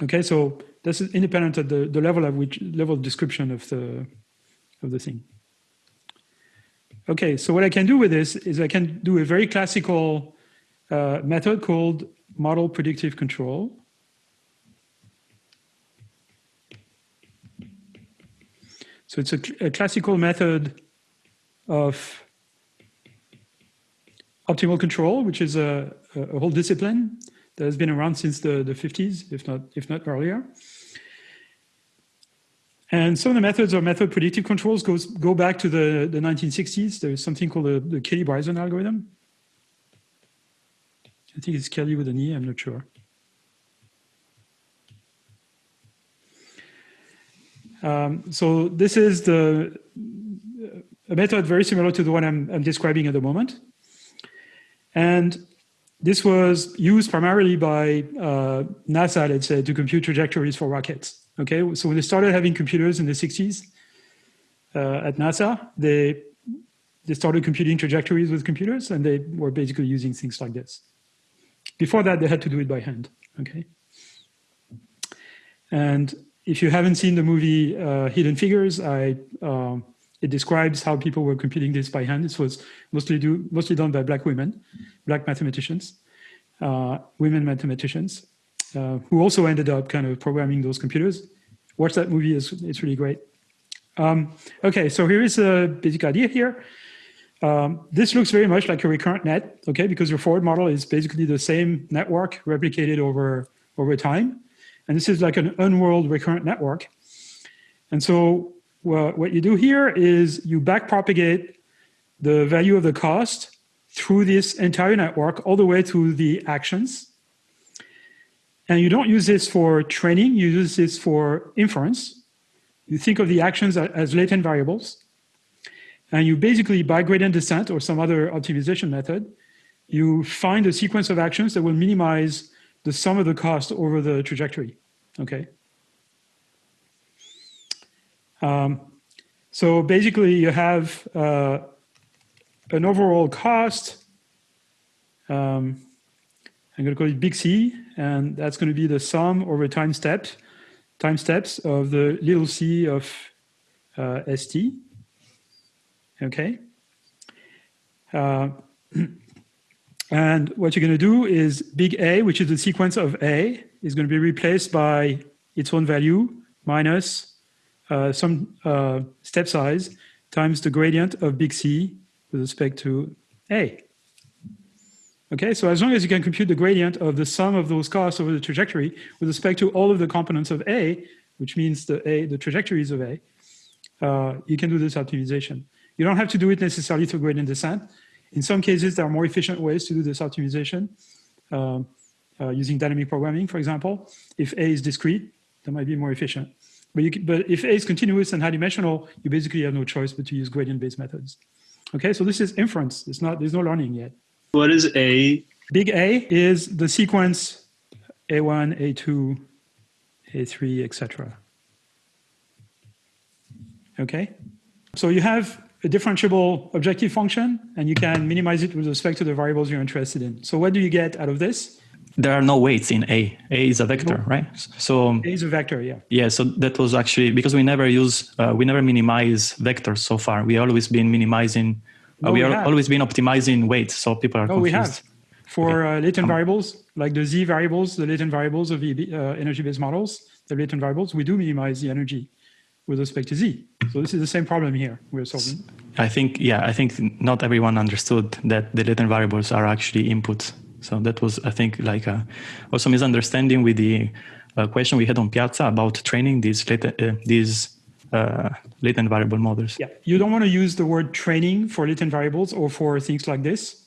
Okay. So this is independent of the, the level of which level of description of the, of the thing. Okay, so what I can do with this is I can do a very classical uh, method called model predictive control. So it's a, a classical method of optimal control, which is a, a, whole discipline that has been around since the, the 50s, if not, if not earlier. And some of the methods or method predictive controls goes, go back to the, the 1960s. There's something called the, the Kelley-Bryson algorithm. I think it's Kelly with an E, I'm not sure. Um, so this is the a method very similar to the one I'm, I'm describing at the moment. And this was used primarily by uh, NASA, let's say, to compute trajectories for rockets. Okay, so when they started having computers in the 60s uh, at NASA, they they started computing trajectories with computers, and they were basically using things like this. Before that, they had to do it by hand. Okay, and if you haven't seen the movie uh, Hidden Figures, I uh, it describes how people were computing this by hand. This was mostly do mostly done by black women, black mathematicians, uh, women mathematicians, uh, who also ended up kind of programming those computers. Watch that movie, it's, it's really great. Um, okay, so here is a basic idea here. Um, this looks very much like a recurrent net, okay, because your forward model is basically the same network replicated over, over time. And this is like an unrolled recurrent network. And so well, what you do here is you backpropagate the value of the cost through this entire network all the way to the actions. And you don't use this for training, you use this for inference. You think of the actions as latent variables. And you basically, by gradient descent or some other optimization method, you find a sequence of actions that will minimize the sum of the cost over the trajectory, okay? Um, so basically you have uh, an overall cost um, I'm going to call it big C, and that's going to be the sum over time steps, time steps of the little c of uh, st. Okay. Uh, and what you're going to do is big A, which is the sequence of A, is going to be replaced by its own value minus uh, some uh, step size times the gradient of big C with respect to A. Okay, so as long as you can compute the gradient of the sum of those costs over the trajectory with respect to all of the components of A, which means the A, the trajectories of A, uh, you can do this optimization. You don't have to do it necessarily through gradient descent. In some cases, there are more efficient ways to do this optimization uh, uh, using dynamic programming, for example. If A is discrete, that might be more efficient. But, can, but if A is continuous and high dimensional, you basically have no choice but to use gradient-based methods. Okay, so this is inference. It's not, there's no learning yet. What is A Big A is the sequence A1, A2, A3, etc. Okay? So you have a differentiable objective function, and you can minimize it with respect to the variables you're interested in. So what do you get out of this? There are no weights in A. A is a vector, right? So A is a vector, yeah. Yeah, so that was actually because we never use, uh, we never minimize vectors so far. We always been minimizing, uh, No, we, we are have. always been optimizing weights, so people are No, we have. For uh, latent Um, variables, like the z variables, the latent variables of the uh, energy-based models, the latent variables, we do minimize the energy with respect to z. So this is the same problem here we're solving. I think, yeah, I think not everyone understood that the latent variables are actually inputs. So that was, I think, like a, also misunderstanding with the uh, question we had on Piazza about training these latent, uh, these uh, latent variable models. Yeah, you don't want to use the word training for latent variables or for things like this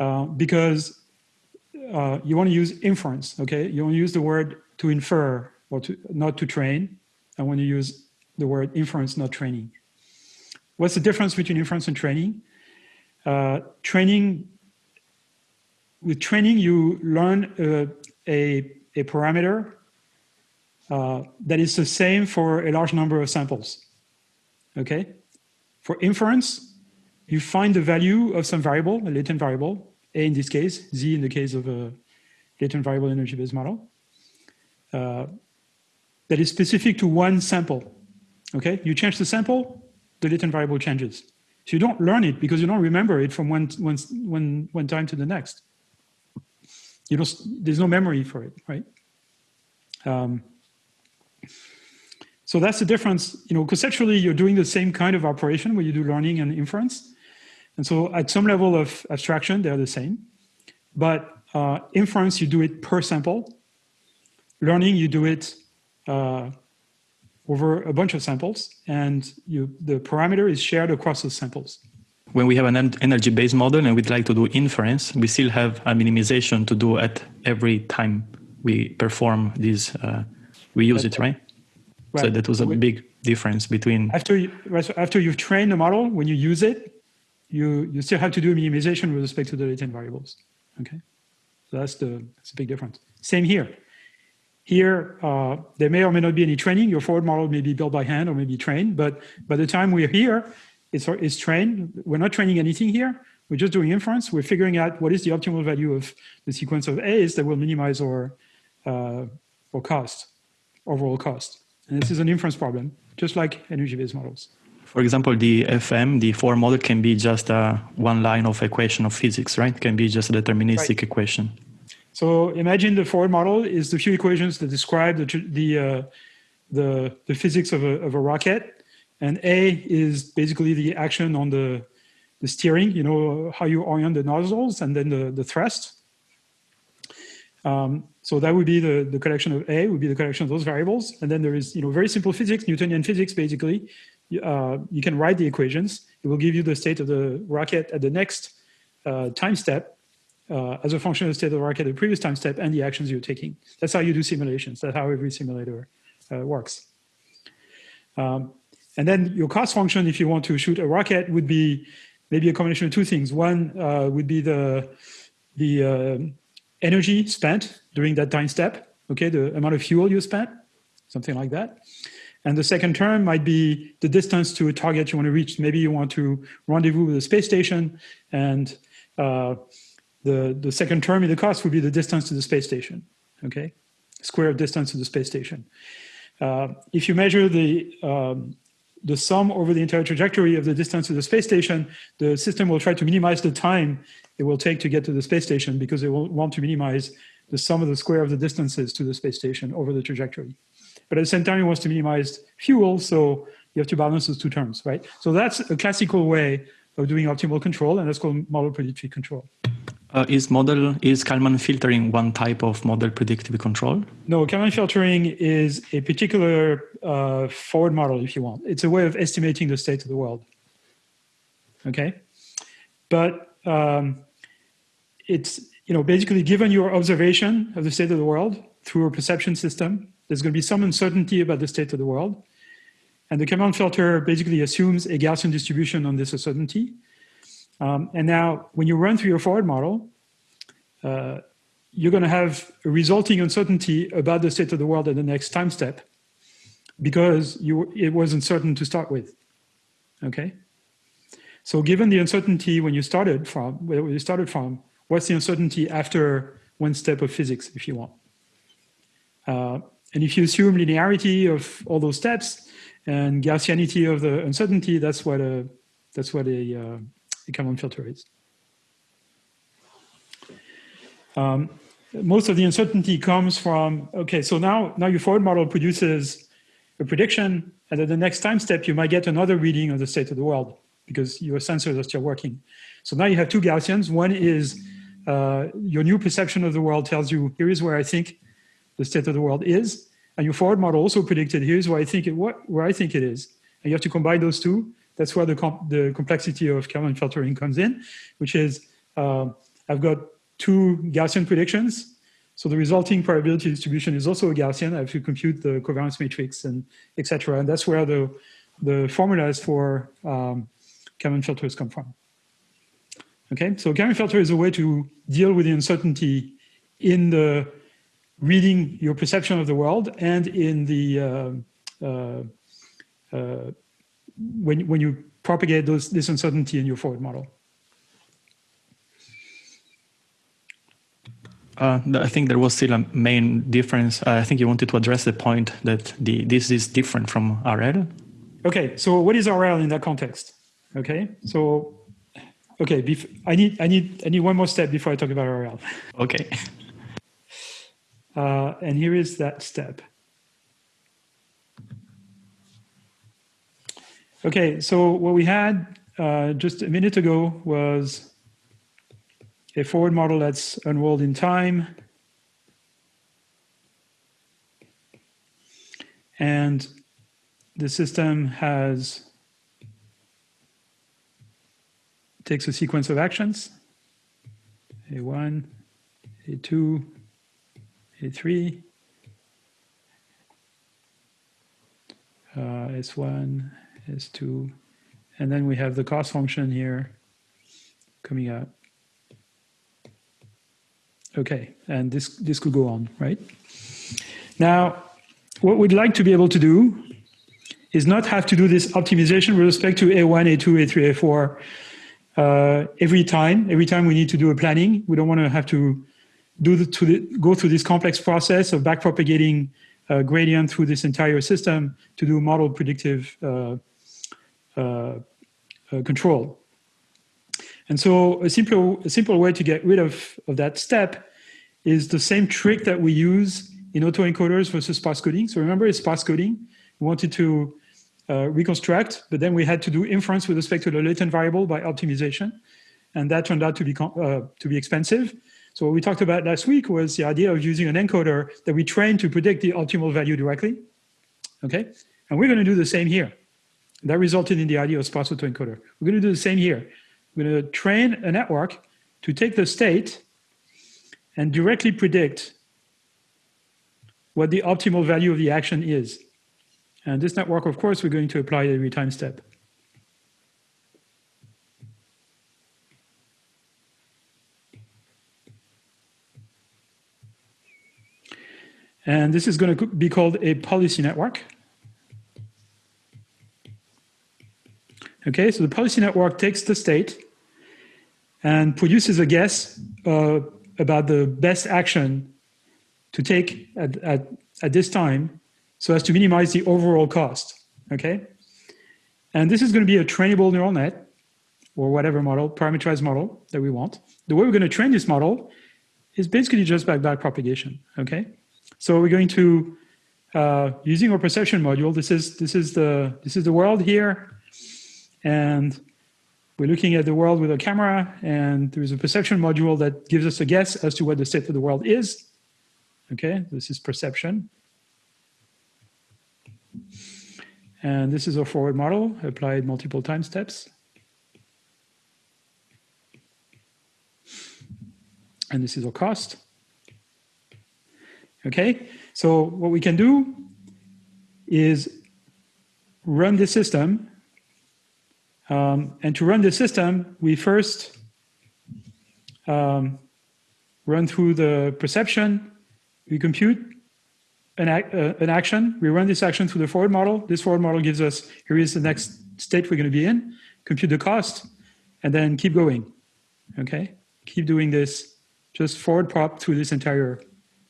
uh, because uh, you want to use inference, okay? You want to use the word to infer or to not to train. I want to use the word inference, not training. What's the difference between inference and training? Uh, training, with training, you learn uh, a, a parameter uh, that is the same for a large number of samples. Okay? For inference, you find the value of some variable, a latent variable, A in this case, Z in the case of a latent variable energy-based model, uh, that is specific to one sample. Okay? You change the sample, the latent variable changes. So you don't learn it because you don't remember it from one, one, one, one time to the next. You don't, there's no memory for it, right? Um, so that's the difference. You know, conceptually, you're doing the same kind of operation where you do learning and inference. And so at some level of abstraction, they're the same. But uh, inference, you do it per sample. Learning, you do it uh, over a bunch of samples. And you, the parameter is shared across those samples. When we have an energy-based model and we'd like to do inference, we still have a minimization to do at every time we perform this, uh, we use it, right? So that was a big difference between After, you, right, so after you've trained the model, when you use it, you, you still have to do a minimization with respect to the latent variables. Okay, so that's the that's a big difference. Same here. Here, uh, there may or may not be any training. Your forward model may be built by hand or may be trained, but by the time we're here, it's, it's trained. We're not training anything here. We're just doing inference. We're figuring out what is the optimal value of the sequence of A's that will minimize our, uh, our cost, overall cost. And this is an inference problem, just like energy-based models. For example, the FM, the form model can be just a one line of equation of physics, right? It can be just a deterministic Right. equation. So imagine the forward model is the few equations that describe the the uh, the, the physics of a, of a rocket, and A is basically the action on the the steering. You know how you orient the nozzles, and then the the thrust. Um, so that would be the, the collection of A would be the collection of those variables. And then there is, you know, very simple physics, Newtonian physics, basically. Uh, you can write the equations. It will give you the state of the rocket at the next uh, time step uh, as a function of the state of the rocket at the previous time step and the actions you're taking. That's how you do simulations. That's how every simulator uh, works. Um, and then your cost function, if you want to shoot a rocket, would be maybe a combination of two things. One uh, would be the the uh, energy spent during that time step, okay, the amount of fuel you spent, something like that. And the second term might be the distance to a target you want to reach. Maybe you want to rendezvous with a space station, and uh, the, the second term in the cost would be the distance to the space station, okay? Square of distance to the space station. Uh, if you measure the, um, the sum over the entire trajectory of the distance to the space station, the system will try to minimize the time it will take to get to the space station because it will want to minimize the sum of the square of the distances to the space station over the trajectory. But at the same time, it wants to minimize fuel, so you have to balance those two terms, right? So that's a classical way of doing optimal control, and that's called model predictive control. Uh, is model is Kalman filtering one type of model predictive control? No, Kalman filtering is a particular uh, forward model, if you want. It's a way of estimating the state of the world. Okay, but um, it's you know basically given your observation of the state of the world through a perception system, there's going to be some uncertainty about the state of the world, and the Kalman filter basically assumes a Gaussian distribution on this uncertainty. Um, and now, when you run through your forward model, uh, you're going to have a resulting uncertainty about the state of the world at the next time step because you, it was uncertain to start with. Okay. So given the uncertainty when you started from, where you started from, what's the uncertainty after one step of physics, if you want? Uh, and if you assume linearity of all those steps and Gaussianity of the uncertainty, that's what a, that's what a, uh, Kalman filter is. Um, most of the uncertainty comes from, okay, so now, now your forward model produces a prediction, and at the next time step, you might get another reading of the state of the world because your sensors are still working. So now you have two Gaussians. One is uh, your new perception of the world tells you, here is where I think the state of the world is. And your forward model also predicted, here's where I think it, what, where I think it is. And you have to combine those two. That's where the, comp the complexity of Kalman filtering comes in, which is uh, I've got two Gaussian predictions. So the resulting probability distribution is also a Gaussian. I have to compute the covariance matrix and etc. And that's where the, the formulas for um, Kalman filters come from. Okay, so Kalman filter is a way to deal with the uncertainty in the reading your perception of the world and in the uh, uh, uh, when when you propagate those this uncertainty in your forward model. Uh, I think there was still a main difference. Uh, I think you wanted to address the point that the this is different from RL. Okay, so what is RL in that context? Okay, so okay, I need I need I need one more step before I talk about RL. Okay. Uh, and here is that step. Okay, so what we had uh, just a minute ago was a forward model that's unrolled in time. And the system has takes a sequence of actions, A1, A2, A3, uh, S1, S2, and then we have the cost function here coming out. Okay, and this, this could go on, right? Now, what we'd like to be able to do is not have to do this optimization with respect to A1, A2, A3, A4 uh, every time. Every time we need to do a planning, we don't want to have to do the, to the, go through this complex process of backpropagating uh, gradient through this entire system to do model predictive uh control. And so a simple, a simple way to get rid of, of that step is the same trick that we use in autoencoders versus sparse coding. So remember it's sparse coding. We wanted to uh, reconstruct, but then we had to do inference with respect to the latent variable by optimization. And that turned out to be, uh, to be expensive. So what we talked about last week was the idea of using an encoder that we train to predict the optimal value directly. Okay, and we're going to do the same here. That resulted in the idea of sparse autoencoder. We're going to do the same here. We're going to train a network to take the state and directly predict what the optimal value of the action is. And this network, of course, we're going to apply every time step. And this is going to be called a policy network. Okay, so the policy network takes the state and produces a guess uh, about the best action to take at, at, at this time so as to minimize the overall cost, okay? And this is going to be a trainable neural net or whatever model, parameterized model that we want. The way we're going to train this model is basically just by backpropagation, okay? So we're going to, uh, using our perception module, this is, this, is the, this is the world here, and we're looking at the world with a camera, and there's a perception module that gives us a guess as to what the state of the world is. Okay, this is perception. And this is a forward model applied multiple time steps. And this is our cost. Okay, so what we can do is run the system um, and to run the system, we first um, run through the perception, we compute an, uh, an action, we run this action through the forward model. This forward model gives us, here is the next state we're going to be in, compute the cost, and then keep going, okay? Keep doing this, just forward prop through this entire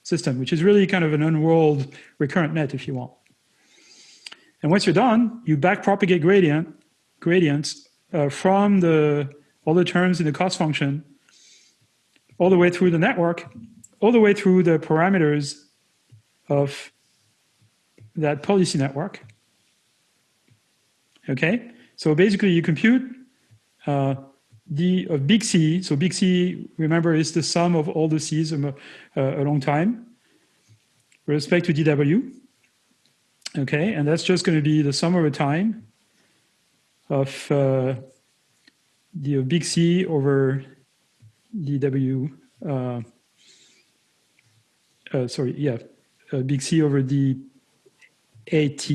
system, which is really kind of an unrolled recurrent net if you want. And once you're done, you back propagate gradient, gradients uh, from the all the terms in the cost function all the way through the network, all the way through the parameters of that policy network. Okay, so basically you compute uh, the of big C. So big C, remember, is the sum of all the C's um, uh, a long time with respect to DW. Okay, and that's just going to be the sum over time of uh, the big C over dw, uh, uh, sorry, yeah, uh, big C over the AT,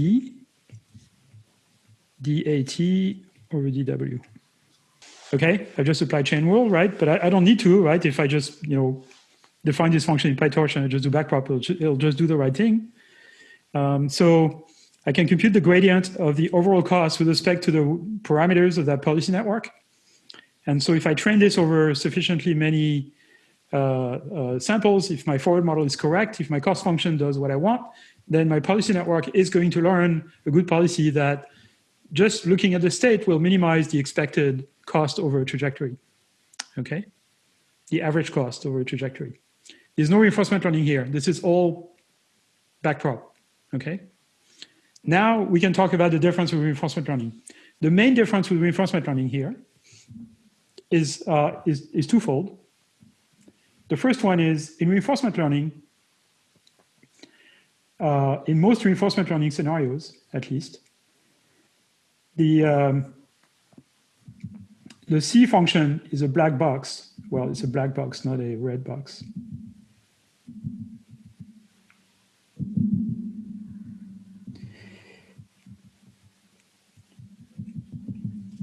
DAT over dw. Okay, I just apply chain rule, right? But I, I, don't need to, right? If I just, you know, define this function in PyTorch and I just do backprop, it'll, it'll just do the right thing. Um, so I can compute the gradient of the overall cost with respect to the parameters of that policy network. And so if I train this over sufficiently many uh, uh, samples, if my forward model is correct, if my cost function does what I want, then my policy network is going to learn a good policy that just looking at the state will minimize the expected cost over a trajectory, okay? The average cost over a trajectory. There's no reinforcement learning here. This is all backprop, okay? Now we can talk about the difference with reinforcement learning. The main difference with reinforcement learning here is, uh, is, is twofold. The first one is in reinforcement learning, uh, in most reinforcement learning scenarios, at least, the, um, the C function is a black box. Well, it's a black box, not a red box.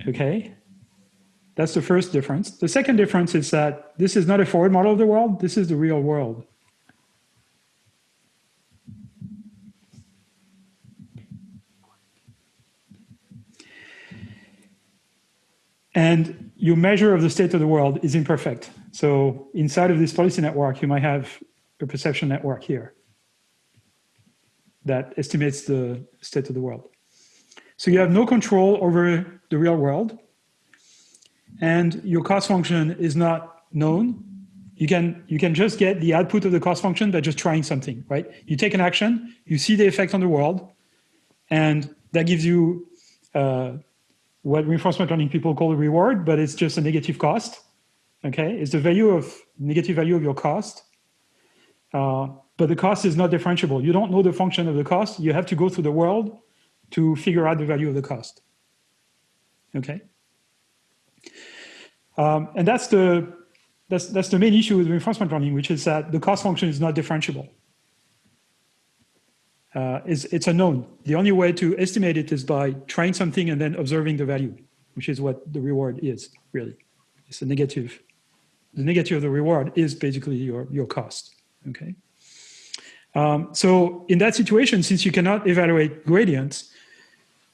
Okay, that's the first difference. The second difference is that this is not a forward model of the world, this is the real world. And your measure of the state of the world is imperfect. So inside of this policy network, you might have a perception network here that estimates the state of the world. So you have no control over the real world and your cost function is not known, you can, you can just get the output of the cost function by just trying something, right? You take an action, you see the effect on the world, and that gives you uh, what reinforcement learning people call a reward, but it's just a negative cost, okay? It's the value of, negative value of your cost. Uh, but the cost is not differentiable. You don't know the function of the cost. You have to go through the world to figure out the value of the cost, okay? Um, and that's the, that's, that's the main issue with reinforcement learning, which is that the cost function is not differentiable. Uh, it's, it's unknown. The only way to estimate it is by trying something and then observing the value, which is what the reward is, really. It's a negative. The negative of the reward is basically your, your cost, okay? Um, so in that situation, since you cannot evaluate gradients,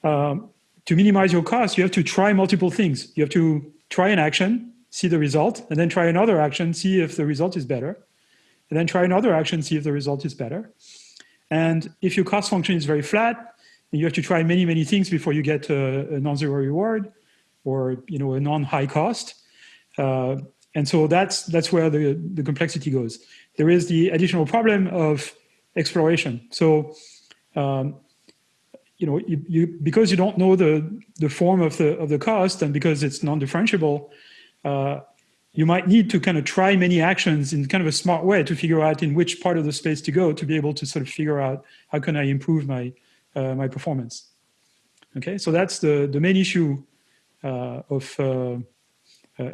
um, to minimize your cost, you have to try multiple things. You have to try an action, see the result, and then try another action, see if the result is better, and then try another action, see if the result is better. And if your cost function is very flat, you have to try many, many things before you get a, a non-zero reward or you know a non-high cost. Uh, and so that's that's where the, the complexity goes. There is the additional problem of exploration. So um, you know, you, you, because you don't know the, the form of the, of the cost and because it's non-differentiable, uh, you might need to kind of try many actions in kind of a smart way to figure out in which part of the space to go to be able to sort of figure out how can I improve my, uh, my performance. Okay, so that's the, the main issue uh, of uh, uh,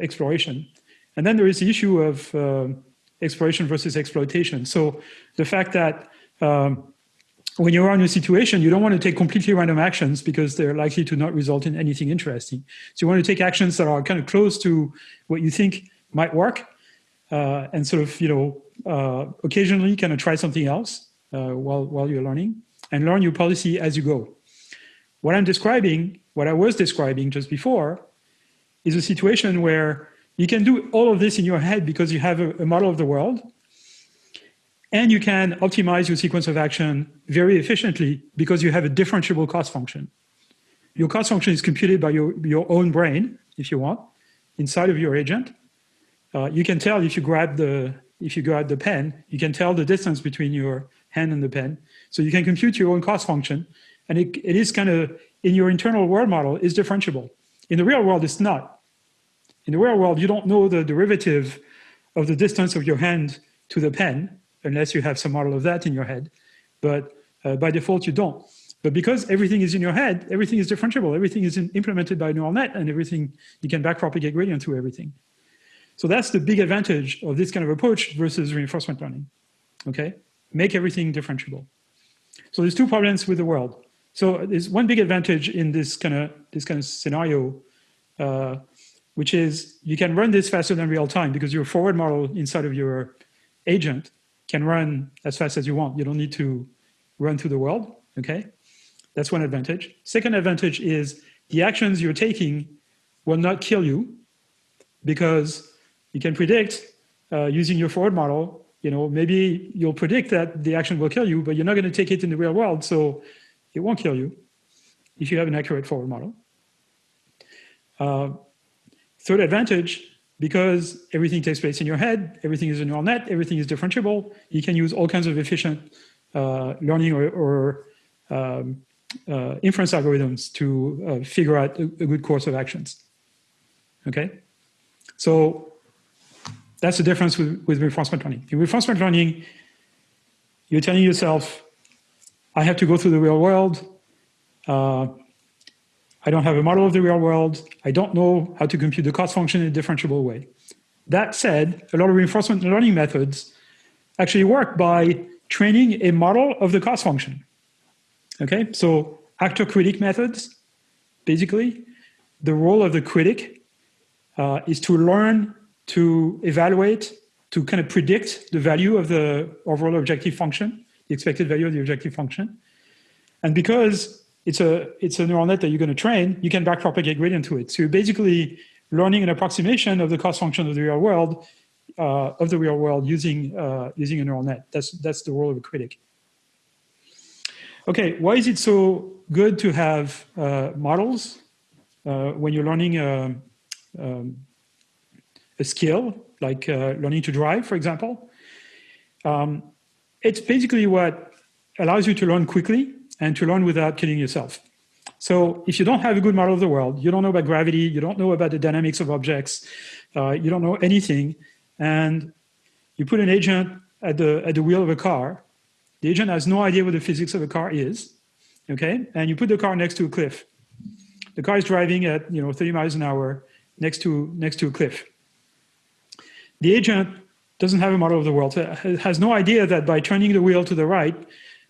exploration. And then there is the issue of uh, exploration versus exploitation. So the fact that um, when you're in a situation, you don't want to take completely random actions because they're likely to not result in anything interesting. So you want to take actions that are kind of close to what you think might work. uh, and sort of, you know, uh, occasionally kind of try something else uh, while, while you're learning and learn your policy as you go. What I'm describing, what I was describing just before, is a situation where you can do all of this in your head because you have a, a model of the world and you can optimize your sequence of action very efficiently because you have a differentiable cost function. Your cost function is computed by your, your own brain, if you want, inside of your agent. Uh, you can tell if you grab the if you grab the pen, you can tell the distance between your hand and the pen. So you can compute your own cost function. And it, it is kind of, in your internal world model, is differentiable. In the real world, it's not. In the real world, you don't know the derivative of the distance of your hand to the pen unless you have some model of that in your head. But uh, by default, you don't. But because everything is in your head, everything is differentiable. Everything is in, implemented by a neural net and everything, you can backpropagate gradient to everything. So that's the big advantage of this kind of approach versus reinforcement learning, okay? Make everything differentiable. So there's two problems with the world. So there's one big advantage in this kind of this kind of scenario, uh, which is you can run this faster than real time because your forward model inside of your agent can run as fast as you want. You don't need to run through the world, okay? That's one advantage. Second advantage is the actions you're taking will not kill you because you can predict uh, using your forward model, you know, maybe you'll predict that the action will kill you, but you're not going to take it in the real world, so it won't kill you if you have an accurate forward model. Uh, third advantage because everything takes place in your head, everything is a neural net, everything is differentiable, you can use all kinds of efficient uh, learning or, or um, uh, inference algorithms to uh, figure out a, a, good course of actions. Okay, so that's the difference with, with reinforcement learning. In reinforcement learning, you're telling yourself, I have to go through the real world. I don't have a model of the real world. I don't know how to compute the cost function in a differentiable way. That said, a lot of reinforcement learning methods actually work by training a model of the cost function. Okay, so actor critic methods, basically, the role of the critic uh, is to learn to evaluate, to kind of predict the value of the overall objective function, the expected value of the objective function. And because it's a, it's a neural net that you're going to train, you can backpropagate gradient to it. So you're basically learning an approximation of the cost function of the real world, uh, of the real world using, uh, using a neural net. That's, that's the role of a critic. Okay, why is it so good to have uh, models uh, when you're learning uh, um, a skill, like uh, learning to drive, for example? Um, it's basically what allows you to learn quickly and to learn without killing yourself. So if you don't have a good model of the world, you don't know about gravity, you don't know about the dynamics of objects, uh, you don't know anything, and you put an agent at the, at the wheel of a car, the agent has no idea what the physics of a car is, okay? And you put the car next to a cliff. The car is driving at you know 30 miles an hour next to, next to a cliff. The agent doesn't have a model of the world, has no idea that by turning the wheel to the right,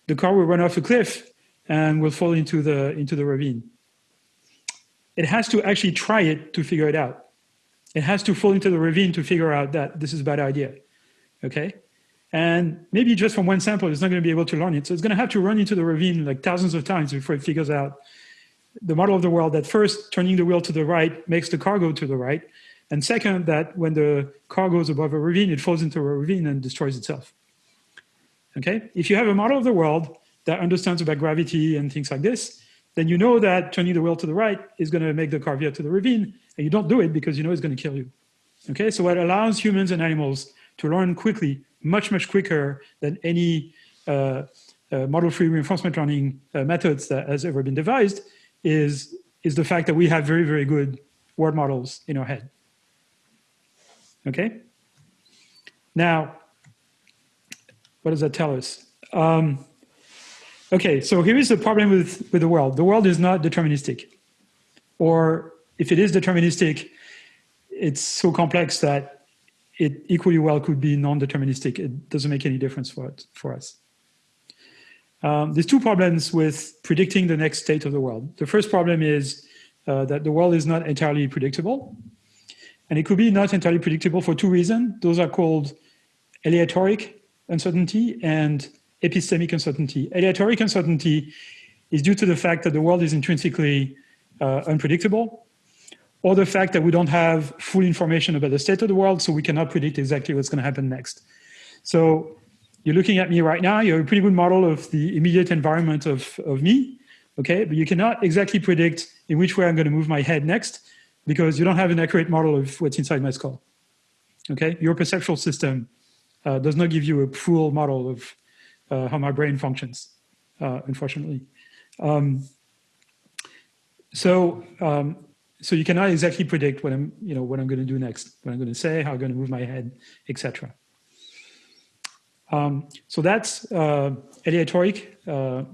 the car will run off a cliff and will fall into the, into the ravine. It has to actually try it to figure it out. It has to fall into the ravine to figure out that this is a bad idea, okay? And maybe just from one sample, it's not going to be able to learn it. So it's going to have to run into the ravine like thousands of times before it figures out the model of the world that first turning the wheel to the right makes the car go to the right. And second, that when the car goes above a ravine, it falls into a ravine and destroys itself. Okay, if you have a model of the world that understands about gravity and things like this, then you know that turning the wheel to the right is going to make the car veer to the ravine, and you don't do it because you know it's going to kill you. Okay, so what allows humans and animals to learn quickly, much, much quicker than any uh, uh, model-free reinforcement learning uh, methods that has ever been devised is, is the fact that we have very, very good word models in our head. Okay? Now, what does that tell us? Um, okay, so here is the problem with, with the world. The world is not deterministic. Or if it is deterministic, it's so complex that it equally well could be non-deterministic. It doesn't make any difference for, it, for us. Um, there's two problems with predicting the next state of the world. The first problem is uh, that the world is not entirely predictable. And it could be not entirely predictable for two reasons. Those are called aleatoric uncertainty and epistemic uncertainty. Aleatoric uncertainty is due to the fact that the world is intrinsically uh, unpredictable, or the fact that we don't have full information about the state of the world, so we cannot predict exactly what's going to happen next. So you're looking at me right now, you have a pretty good model of the immediate environment of, of me, okay? But you cannot exactly predict in which way I'm going to move my head next because you don't have an accurate model of what's inside my skull, okay? Your perceptual system uh, does not give you a full model of uh, how my brain functions, uh, unfortunately. Um, so, um, so you cannot exactly predict what I'm, you know, what I'm going to do next, what I'm going to say, how I'm going to move my head, etc. Um, so that's uh, aleatoric uh,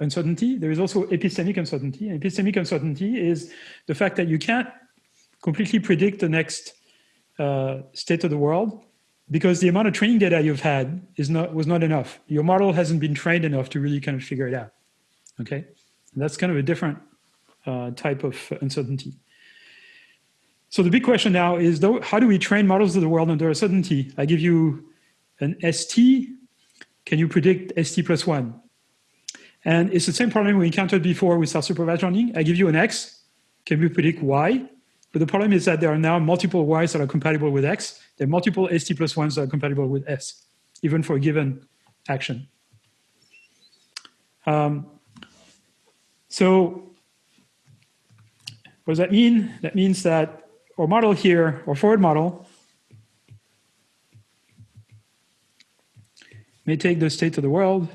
uncertainty. There is also epistemic uncertainty. And epistemic uncertainty is the fact that you can't completely predict the next uh, state of the world because the amount of training data you've had is not was not enough. Your model hasn't been trained enough to really kind of figure it out. Okay, and that's kind of a different uh, type of uncertainty. So the big question now is, though, how do we train models of the world under uncertainty? I give you an ST. Can you predict ST plus one? And it's the same problem we encountered before with self-supervised learning. I give you an X. Can we predict Y? But the problem is that there are now multiple Ys that are compatible with X. There are multiple ST plus ones that are compatible with S, even for a given action. Um, so what does that mean? That means that our model here, our forward model, may take the state of the world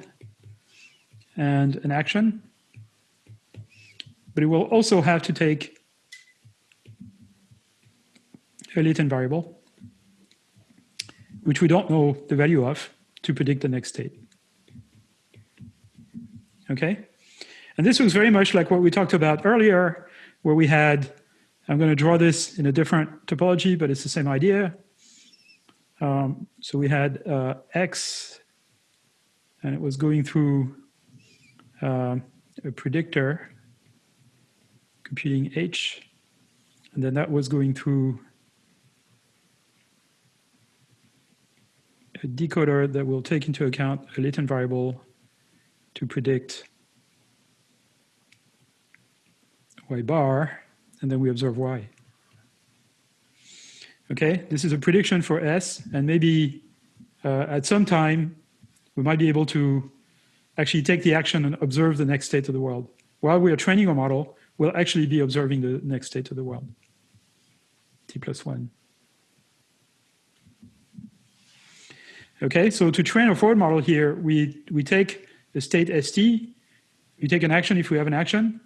and an action, but it will also have to take a latent variable, which we don't know the value of to predict the next state. Okay? And this was very much like what we talked about earlier, where we had, I'm going to draw this in a different topology, but it's the same idea. Um, so we had uh, X, and it was going through uh, a predictor, computing H, and then that was going through a decoder that will take into account a latent variable to predict y bar, and then we observe y. Okay, this is a prediction for S, and maybe uh, at some time we might be able to actually take the action and observe the next state of the world. While we are training our model, we'll actually be observing the next state of the world, t plus one. Okay, so to train a forward model here, we, we take the state st, we take an action if we have an action,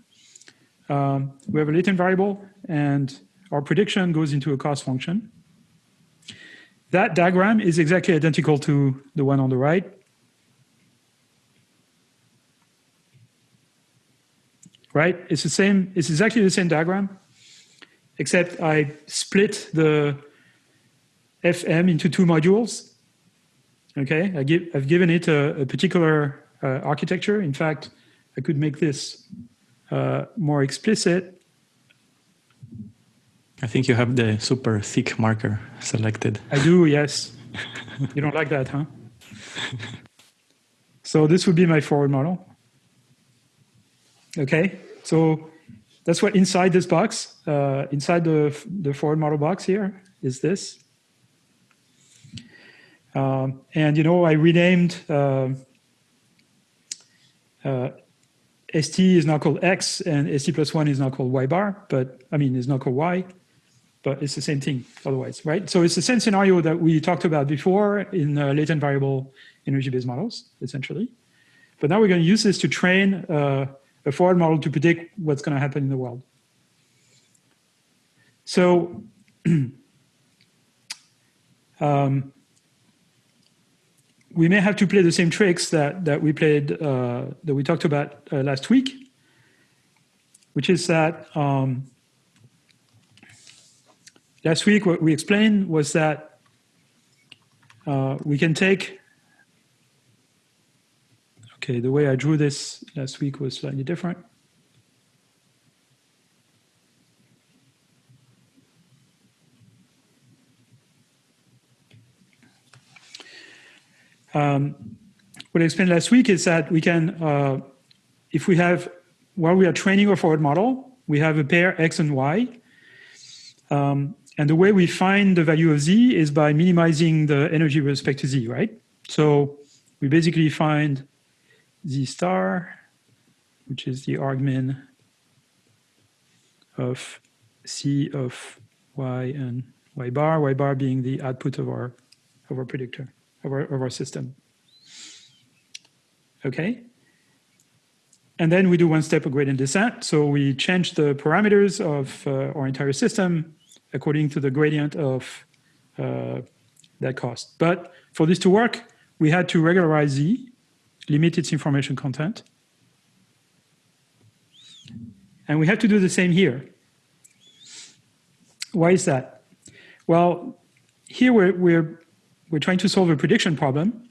um, we have a latent variable, and our prediction goes into a cost function. That diagram is exactly identical to the one on the right. Right, it's the same, it's exactly the same diagram, except I split the FM into two modules Okay, I give, I've given it a, a particular uh, architecture. In fact, I could make this uh, more explicit. I think you have the super thick marker selected. I do, yes. you don't like that, huh? so this would be my forward model. Okay, so that's what inside this box, uh, inside the, the forward model box here is this. Um, and, you know, I renamed uh, uh, ST is now called X and ST plus one is now called Y bar, but I mean, it's not called Y, but it's the same thing otherwise, right? So it's the same scenario that we talked about before in uh, latent variable energy-based models, essentially. But now we're going to use this to train uh, a forward model to predict what's going to happen in the world. So um, we may have to play the same tricks that, that we played, uh, that we talked about uh, last week, which is that um, last week what we explained was that uh, we can take, okay, the way I drew this last week was slightly different. What I explained last week is that we can, uh, if we have, while we are training our forward model, we have a pair x and y. Um, and the way we find the value of z is by minimizing the energy with respect to z, right? So we basically find z star, which is the argmin of c of y and y bar, y bar being the output of our, of our predictor, of our, of our system. Okay? And then we do one step of gradient descent. So we change the parameters of uh, our entire system according to the gradient of uh, that cost. But for this to work, we had to regularize Z, limit its information content. And we have to do the same here. Why is that? Well, here we're, we're, we're trying to solve a prediction problem,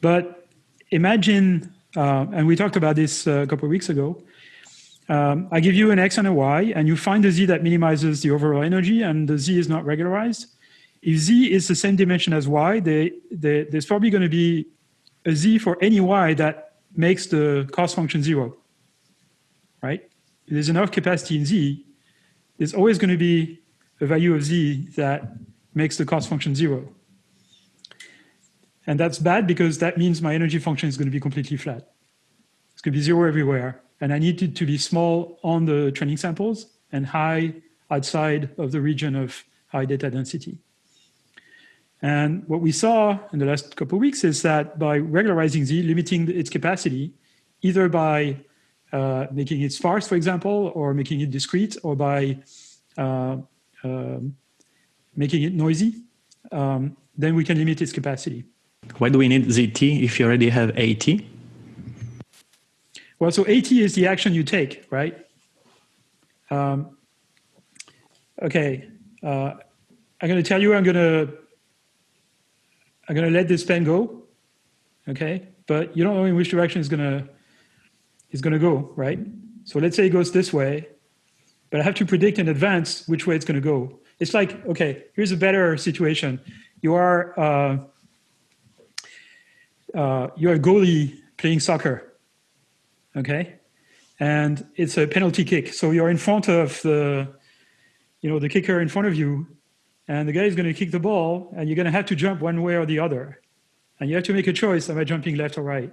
but imagine, uh, and we talked about this uh, a couple of weeks ago, um, I give you an X and a Y, and you find a Z that minimizes the overall energy, and the Z is not regularized. If Z is the same dimension as Y, they, they, there's probably going to be a Z for any Y that makes the cost function zero, right? If there's enough capacity in Z, there's always going to be a value of Z that makes the cost function zero. And that's bad because that means my energy function is going to be completely flat. It's going to be zero everywhere. And I need it to be small on the training samples and high outside of the region of high data density. And what we saw in the last couple of weeks is that by regularizing Z, limiting its capacity, either by uh, making it sparse, for example, or making it discrete, or by uh, uh, making it noisy, um, then we can limit its capacity. Why do we need ZT if you already have AT? Well, so AT is the action you take, right? Um, okay, uh, I'm going to tell you I'm going to I'm going to let this pen go, okay? But you don't know in which direction it's going to it's going to go, right? So let's say it goes this way, but I have to predict in advance which way it's going to go. It's like, okay, here's a better situation. You are uh, uh, you're a goalie playing soccer, okay? And it's a penalty kick. So you're in front of the, you know, the kicker in front of you, and the guy is going to kick the ball, and you're going to have to jump one way or the other. And you have to make a choice, am I jumping left or right?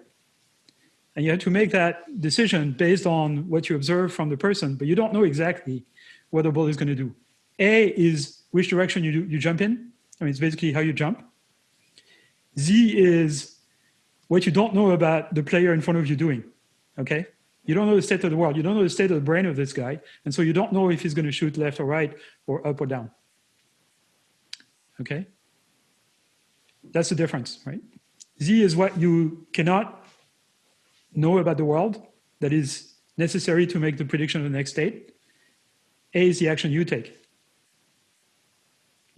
And you have to make that decision based on what you observe from the person, but you don't know exactly what the ball is going to do. A is which direction you, do, you jump in. I mean, it's basically how you jump. Z is what you don't know about the player in front of you doing, okay? You don't know the state of the world. You don't know the state of the brain of this guy. And so you don't know if he's going to shoot left or right or up or down. Okay? That's the difference, right? Z is what you cannot know about the world that is necessary to make the prediction of the next state. A is the action you take,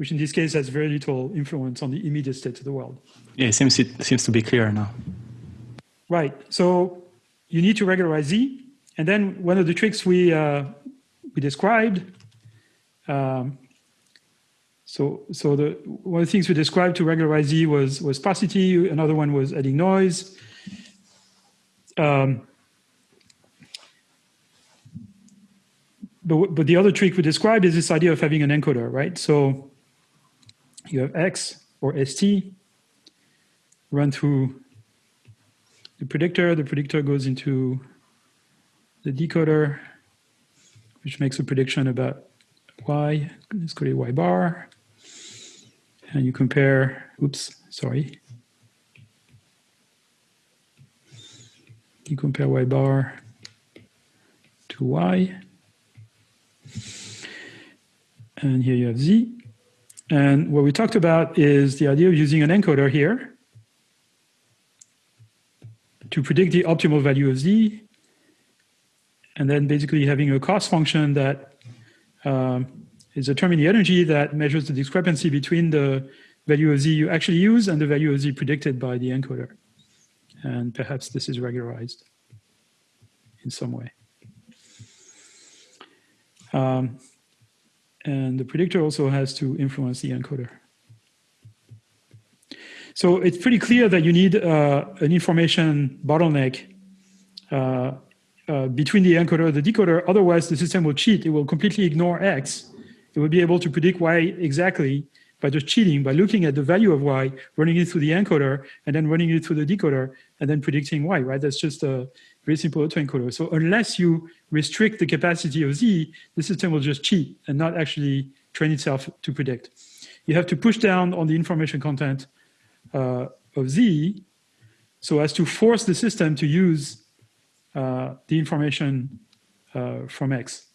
which in this case has very little influence on the immediate state of the world. Yeah, it seems, it seems to be clear now. Right. So you need to regularize Z. And then one of the tricks we, uh, we described, um, so, so the, one of the things we described to regularize Z was, was sparsity. Another one was adding noise. Um, but, but the other trick we described is this idea of having an encoder, right? So you have X or ST run through the predictor. The predictor goes into the decoder, which makes a prediction about y. Let's call it y bar. And you compare, oops, sorry. You compare y bar to y. And here you have z. And what we talked about is the idea of using an encoder here to predict the optimal value of z, and then basically having a cost function that um, is determining the energy that measures the discrepancy between the value of z you actually use and the value of z predicted by the encoder. And perhaps this is regularized in some way. Um, and the predictor also has to influence the encoder. So it's pretty clear that you need uh, an information bottleneck uh, uh, between the encoder and the decoder. Otherwise, the system will cheat. It will completely ignore X. It will be able to predict Y exactly by just cheating, by looking at the value of Y, running it through the encoder, and then running it through the decoder, and then predicting Y, right? That's just a very simple autoencoder. So unless you restrict the capacity of Z, the system will just cheat and not actually train itself to predict. You have to push down on the information content uh, of Z so as to force the system to use uh, the information uh, from X,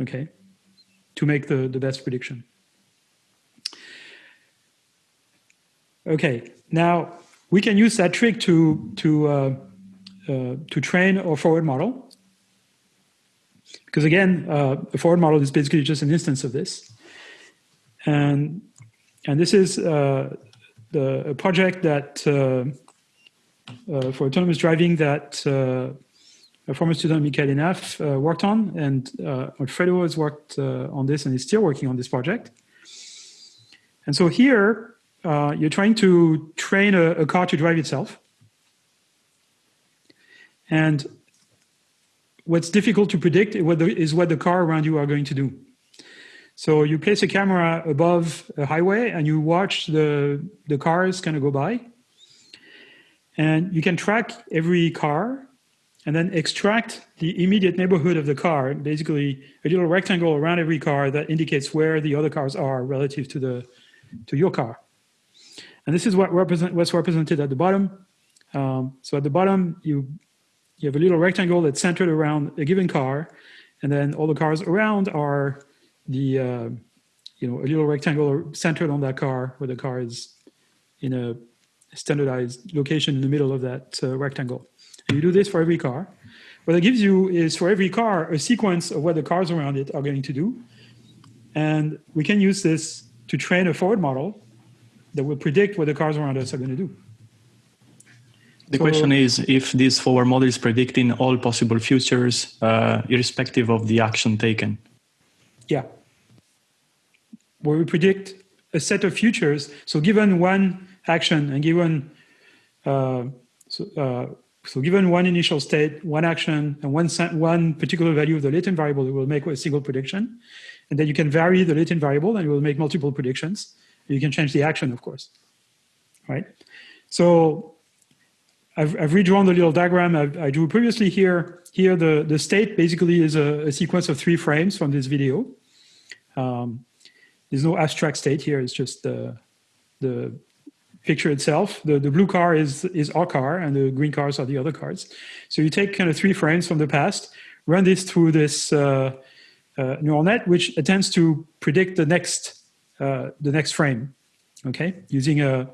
okay, to make the, the best prediction. Okay, now we can use that trick to, to, uh, uh, to train a forward model. Because again, uh, a forward model is basically just an instance of this. And, and this is uh, the, a project that uh, uh, for autonomous driving that a former student, Mikael Henaff, worked on. And Alfredo has worked on this and is still working on this project. And so here, uh, you're trying to train a, a, car to drive itself. And what's difficult to predict is what the car around you are going to do. So you place a camera above a highway and you watch the, the cars kind of go by. And you can track every car and then extract the immediate neighborhood of the car, basically a little rectangle around every car that indicates where the other cars are relative to, the, to your car. And this is what represent, what's represented at the bottom. Um, so at the bottom, you, you have a little rectangle that's centered around a given car. And then all the cars around are the, uh, you know, a little rectangle centered on that car where the car is in a standardized location in the middle of that uh, rectangle. And you do this for every car. What it gives you is for every car, a sequence of what the cars around it are going to do. And we can use this to train a forward model that will predict what the cars around us are going to do. The so, question is if this forward model is predicting all possible futures, uh, irrespective of the action taken. Yeah. Where we predict a set of futures. So given one action and given, uh, so, uh, so, given one initial state, one action, and one, one particular value of the latent variable, it will make a single prediction. And then you can vary the latent variable and it will make multiple predictions. You can change the action, of course, right? So I've, I've redrawn the little diagram I've, i drew previously here. Here, the, the state basically is a, a sequence of three frames from this video. Um, there's no abstract state here. It's just the, the picture itself. The, the blue car is, is our car and the green cars are the other cars. So you take kind of three frames from the past, run this through this uh, uh, neural net, which attempts to predict the next uh, the next frame, okay? Using a,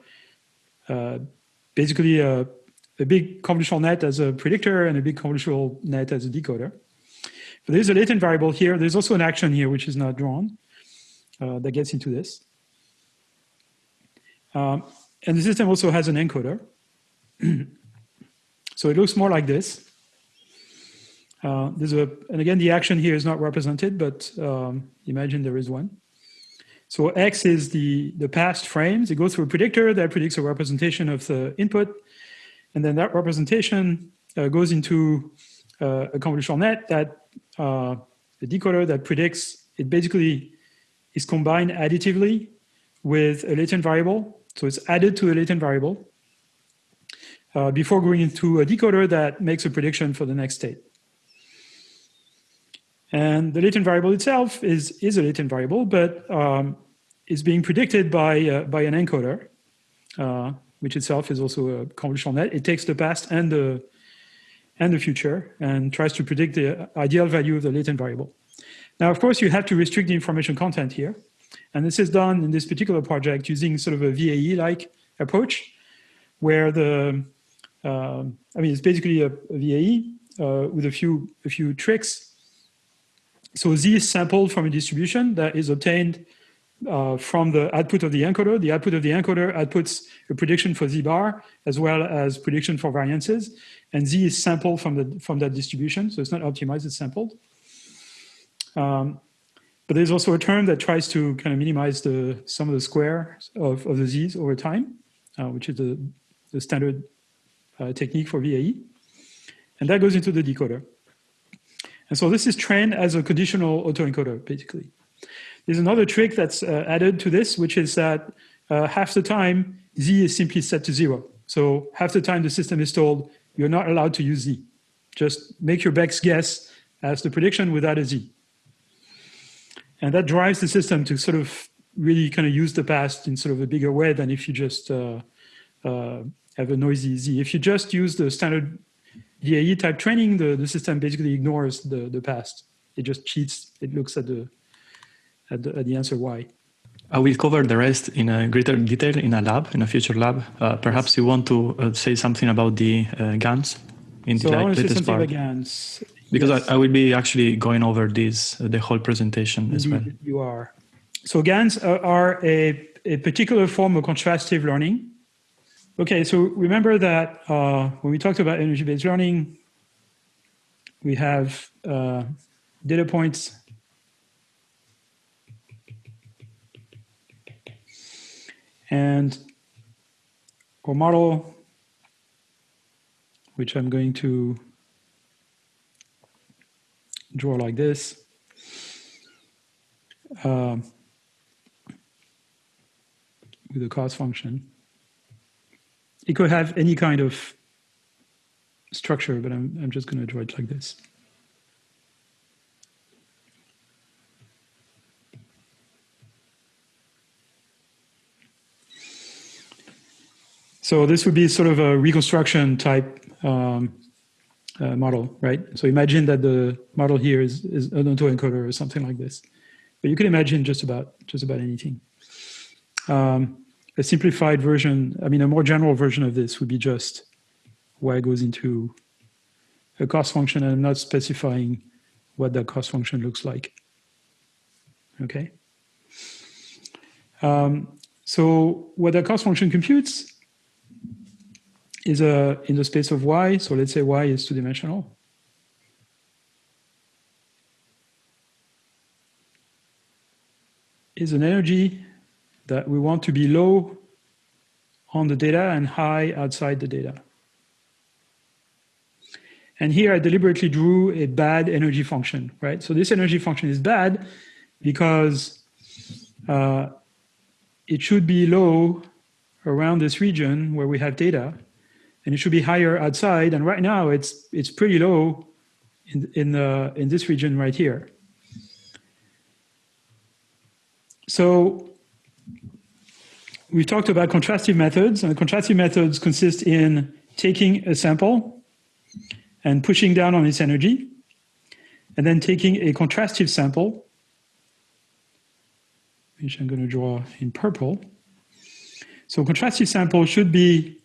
basically a, a big convolutional net as a predictor and a big convolutional net as a decoder. But there's a latent variable here. There's also an action here, which is not drawn, uh, that gets into this. Um, and the system also has an encoder. so it looks more like this. Uh, there's a, and again, the action here is not represented, but um, imagine there is one. So X is the, the past frames. It goes through a predictor that predicts a representation of the input. And then that representation uh, goes into uh, a convolutional net that uh, the decoder that predicts, it basically is combined additively with a latent variable. So it's added to a latent variable uh, before going into a decoder that makes a prediction for the next state. And the latent variable itself is, is a latent variable, but um, is being predicted by, uh, by an encoder, uh, which itself is also a convolutional net. It takes the past and the, and the future and tries to predict the ideal value of the latent variable. Now, of course, you have to restrict the information content here. And this is done in this particular project using sort of a VAE-like approach, where the, uh, I mean, it's basically a, a VAE uh, with a few, a few tricks so Z is sampled from a distribution that is obtained uh, from the output of the encoder. The output of the encoder outputs a prediction for Z bar as well as prediction for variances. And Z is sampled from, the, from that distribution. So it's not optimized, it's sampled. Um, but there's also a term that tries to kind of minimize the sum of the square of, of the Z's over time. uh, which is the, the standard uh, technique for VAE. And that goes into the decoder. And so this is trained as a conditional autoencoder, basically. There's another trick that's uh, added to this, which is that uh, half the time Z is simply set to zero. So half the time the system is told you're not allowed to use Z. Just make your best guess as the prediction without a Z. And that drives the system to sort of really kind of use the past in sort of a bigger way than if you just uh, uh, have a noisy Z. If you just use the standard VAE type training, the, the system basically ignores the, the past. It just cheats. It looks at the, at the, at the answer Y. I will cover the rest in a greater detail in a lab, in a future lab. Uh, perhaps you want to uh, say something about the uh, GANs in so the want latest part. GANs. Because Yes. I, I will be actually going over this, uh, the whole presentation as well. You are. So GANs are, are a, a particular form of contrastive learning. Okay, so remember that uh, when we talked about energy-based learning, we have uh, data points. And our model, which I'm going to draw like this. Um, with a cost function. It could have any kind of structure, but I'm, I'm just going to draw it like this. So this would be sort of a reconstruction type um, uh, model, right? So imagine that the model here is, is an autoencoder or something like this. But you can imagine just about just about anything. Um, a simplified version, I mean, a more general version of this would be just y goes into a cost function, and I'm not specifying what that cost function looks like. Okay. Um, so what that cost function computes is a in the space of y. So let's say y is two dimensional. Is an energy that we want to be low on the data and high outside the data. And here I deliberately drew a bad energy function, right? So this energy function is bad because uh, it should be low around this region where we have data, and it should be higher outside. And right now it's it's pretty low in in the in this region right here. So we talked about contrastive methods, and contrastive methods consist in taking a sample and pushing down on its energy, and then taking a contrastive sample, which I'm going to draw in purple. So contrastive sample should be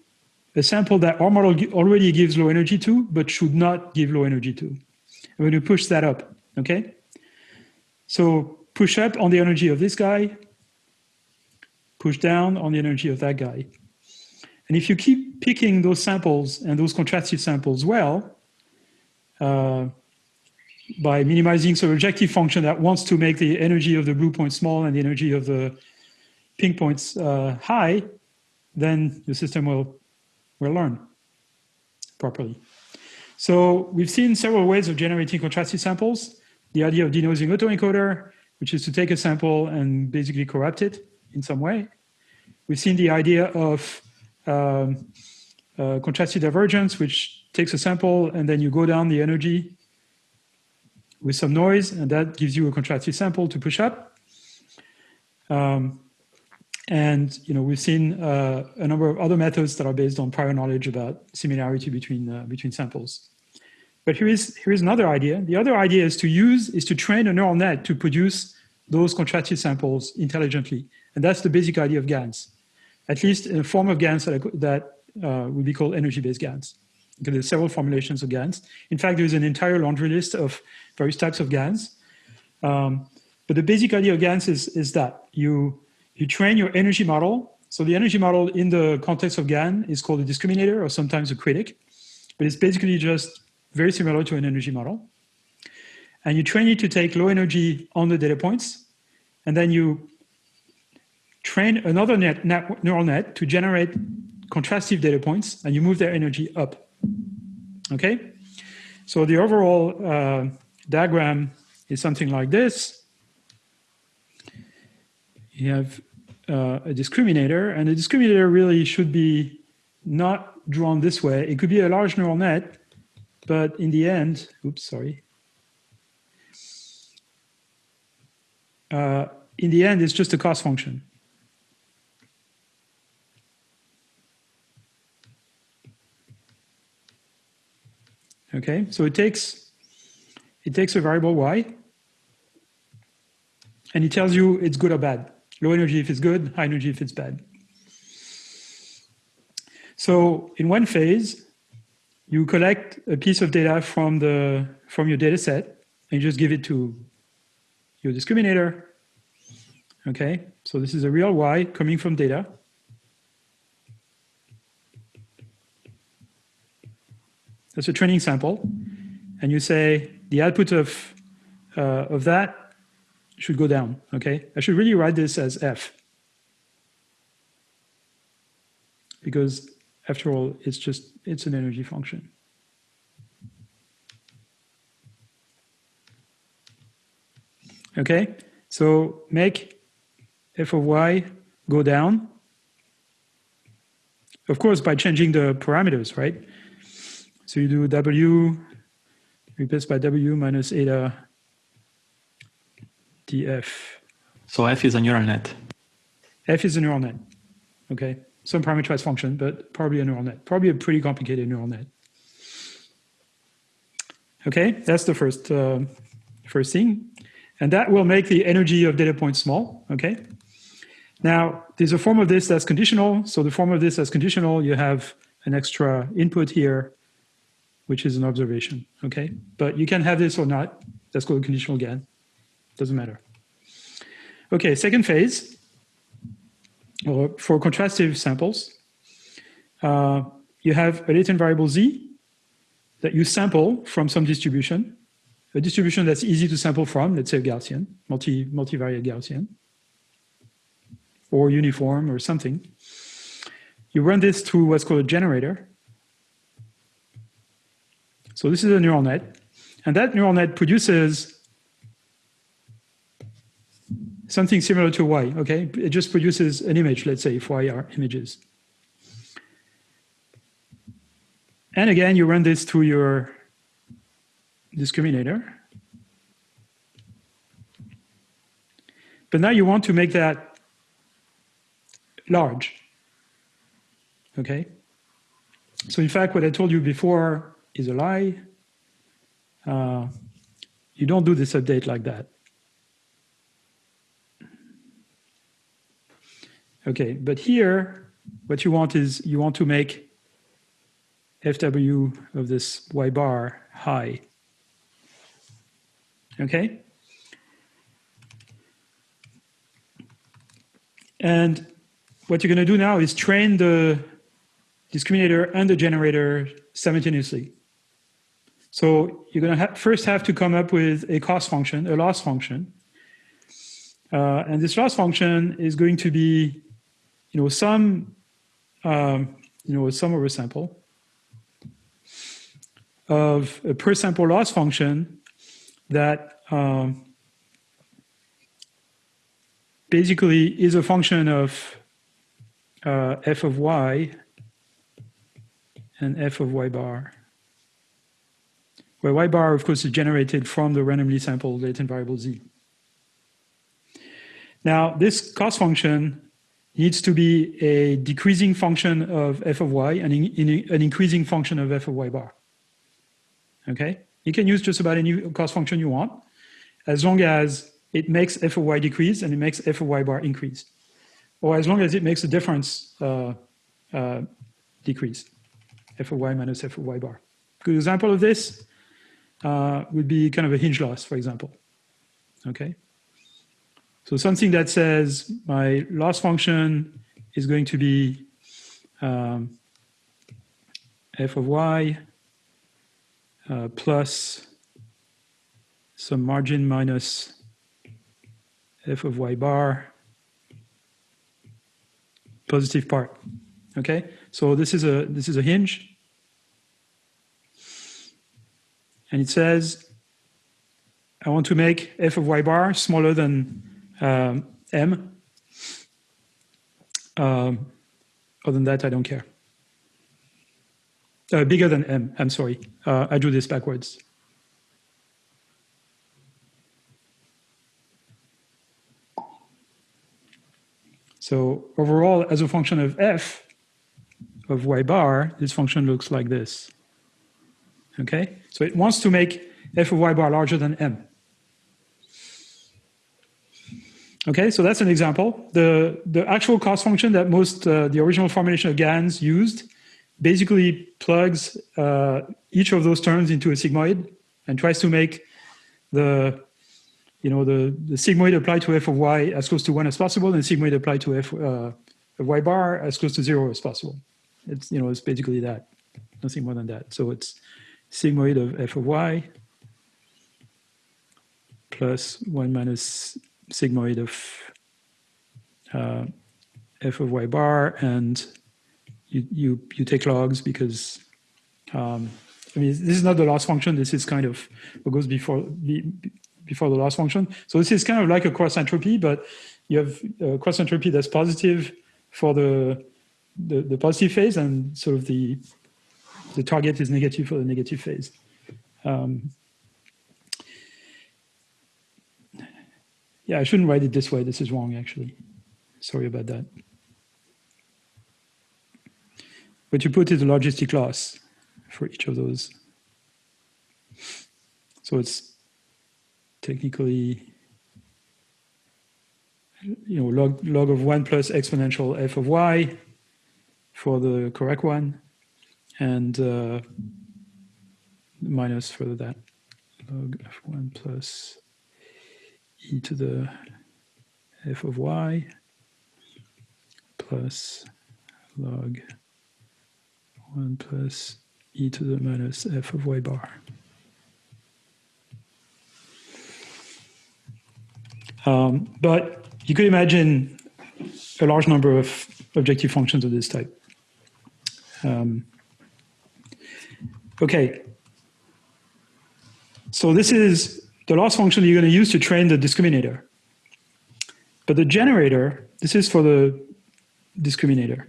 a sample that our model already gives low energy to, but should not give low energy to. I'm going to push that up, okay? So push up on the energy of this guy, push down on the energy of that guy. And if you keep picking those samples and those contrastive samples well, uh, by minimizing some objective function that wants to make the energy of the blue point small and the energy of the pink points uh, high, then the system will, will learn properly. So we've seen several ways of generating contrastive samples. The idea of denoising autoencoder, which is to take a sample and basically corrupt it in some way. We've seen the idea of um, uh, contrastive divergence, which takes a sample and then you go down the energy with some noise, and that gives you a contrastive sample to push up. Um, and you know we've seen uh, a number of other methods that are based on prior knowledge about similarity between uh, between samples. But here is here is another idea. The other idea is to use is to train a neural net to produce those contrastive samples intelligently, and that's the basic idea of GANs, at least in a form of GANs that, that uh, would be called energy-based GANs. Because there's several formulations of GANs. In fact, there's an entire laundry list of various types of GANs. Um, but the basic idea of GANs is, is that you, you train your energy model. So the energy model in the context of GAN is called a discriminator or sometimes a critic. But it's basically just very similar to an energy model. And you train it to take low energy on the data points. And then you train another net, net, neural net to generate contrastive data points, and you move their energy up. Okay? So the overall uh, diagram is something like this. You have uh, a discriminator, and the discriminator really should be not drawn this way. It could be a large neural net, but in the end, oops, sorry. Uh, in the end, it's just a cost function. Okay, so it takes it takes a variable y, and it tells you it's good or bad. Low energy if it's good, high energy if it's bad. So in one phase, you collect a piece of data from the from your data set and you just give it to your discriminator. Okay, so this is a real Y coming from data. That's a training sample. And you say the output of, uh, of that should go down, okay? I should really write this as F. Because after all, it's just, it's an energy function. Okay, so make f of y go down. Of course, by changing the parameters, right? So you do w replaced by w minus eta df. So f is a neural net. f is a neural net, okay? Some parameterized function, but probably a neural net. Probably a pretty complicated neural net. Okay, that's the first, uh, first thing. And that will make the energy of data points small, okay? Now, there's a form of this that's conditional. So the form of this that's conditional, you have an extra input here which is an observation, okay? But you can have this or not. That's called conditional GAN. Doesn't matter. Okay, second phase, or for contrastive samples, uh, you have a latent variable z that you sample from some distribution, a distribution that's easy to sample from, let's say Gaussian, multi, multivariate Gaussian, or uniform or something. You run this through what's called a generator, so this is a neural net. And that neural net produces something similar to Y, okay? It just produces an image, let's say, if Y are images. And again, you run this through your discriminator. But now you want to make that large, okay? So in fact, what I told you before is a lie. Uh, you don't do this update like that. Okay, but here, what you want is you want to make FW of this Y bar high. Okay? And what you're going to do now is train the discriminator and the generator simultaneously. So you're going to ha first have to come up with a cost function, a loss function. Uh, and this loss function is going to be, you know, some, um, you know, sum over sample of a per sample loss function that um, basically is a function of uh, f of y and f of y bar where y bar, of course, is generated from the randomly sampled latent variable z. Now, this cost function needs to be a decreasing function of f of y and in, in, an increasing function of f of y bar. Okay? You can use just about any cost function you want, as long as it makes f of y decrease and it makes f of y bar increase. Or as long as it makes the difference uh, uh, decrease, f of y minus f of y bar. Good example of this uh, would be kind of a hinge loss, for example. Okay. So something that says my loss function is going to be um, f of y uh, plus some margin minus f of y bar positive part. Okay, so this is a this is a hinge, and it says I want to make f of y bar smaller than um, m. Um, other than that, I don't care. Uh, bigger than m. I'm sorry. Uh, I drew this backwards. So overall, as a function of f of y bar, this function looks like this. Okay, so it wants to make f of y bar larger than m. Okay, so that's an example. The, the actual cost function that most, uh, the original formulation of GANs used basically plugs uh, each of those terms into a sigmoid and tries to make the you know, the, the sigmoid applied to f of y as close to one as possible and sigmoid applied to f uh, of y bar as close to zero as possible. It's, you know, it's basically that, nothing more than that. So it's sigmoid of f of y plus one minus sigmoid of uh, f of y bar and you, you, you take logs because um, I mean, this is not the loss function. This is kind of what goes before before the loss function. So this is kind of like a cross entropy, but you have a cross entropy that's positive for the, the, the positive phase and sort of the, the target is negative for the negative phase. Um, yeah, I shouldn't write it this way. This is wrong, actually. Sorry about that. But you put it a logistic loss for each of those. So it's technically you know log log of one plus exponential f of y for the correct one and uh, minus for that log f1 plus e to the f of y plus log 1 plus e to the minus f of y bar. Um, but you could imagine a large number of objective functions of this type. Um, okay. So this is the loss function you're going to use to train the discriminator. But the generator, this is for the discriminator.